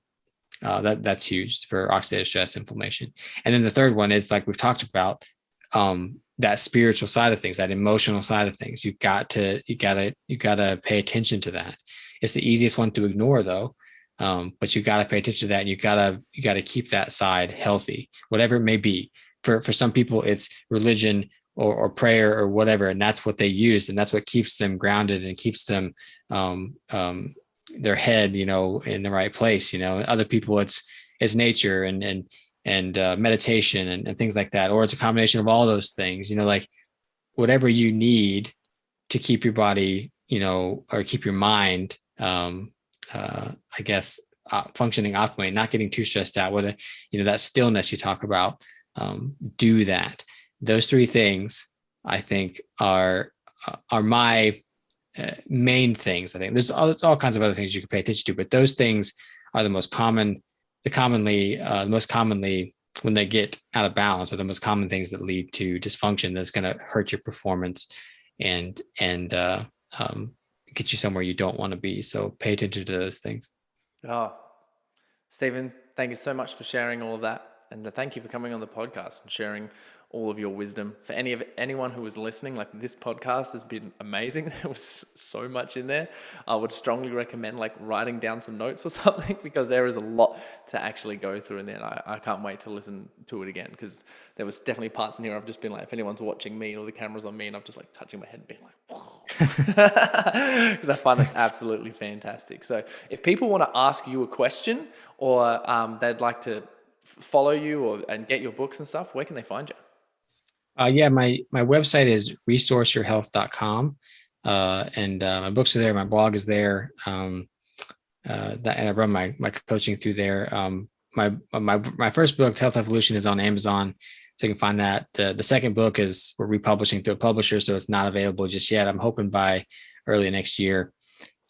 uh, that that's huge for oxidative stress inflammation. And then the third one is like we've talked about um, that spiritual side of things, that emotional side of things. You got to you gotta you gotta pay attention to that. It's the easiest one to ignore though. Um, but you got to pay attention to that and you gotta you gotta keep that side healthy whatever it may be for for some people it's religion or, or prayer or whatever, and that's what they use, and that's what keeps them grounded and keeps them um, um, their head, you know, in the right place. You know, other people, it's it's nature and and and uh, meditation and, and things like that, or it's a combination of all those things. You know, like whatever you need to keep your body, you know, or keep your mind, um, uh, I guess, uh, functioning optimally, not getting too stressed out. Whether you know that stillness you talk about, um, do that. Those three things, I think, are uh, are my uh, main things. I think there's all, there's all kinds of other things you can pay attention to, but those things are the most common, the commonly, uh, the most commonly when they get out of balance are the most common things that lead to dysfunction that's going to hurt your performance and and uh, um, get you somewhere you don't want to be. So pay attention to those things. Oh, Stephen, thank you so much for sharing all of that, and uh, thank you for coming on the podcast and sharing all of your wisdom. For any of anyone who was listening, like this podcast has been amazing. There was so much in there. I would strongly recommend like writing down some notes or something because there is a lot to actually go through in there. And I, I can't wait to listen to it again because there was definitely parts in here I've just been like, if anyone's watching me or the camera's on me and I've just like touching my head and being like, because I find it's absolutely fantastic. So if people want to ask you a question or um, they'd like to follow you or and get your books and stuff, where can they find you? Uh, yeah, my my website is resourceyourhealth.com. Uh, and uh, my books are there. My blog is there. Um, uh, that, and I run my my coaching through there. Um, my my my first book, Health Evolution, is on Amazon, so you can find that. The the second book is we're republishing through a publisher, so it's not available just yet. I'm hoping by early next year.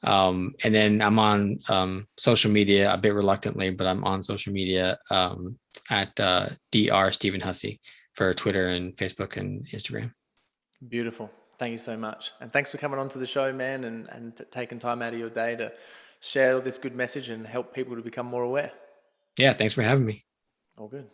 Um, and then I'm on um, social media a bit reluctantly, but I'm on social media um, at uh, Dr. Stephen Hussey for Twitter and Facebook and Instagram. Beautiful. Thank you so much. And thanks for coming on to the show, man, and, and taking time out of your day to share all this good message and help people to become more aware. Yeah, thanks for having me. All good.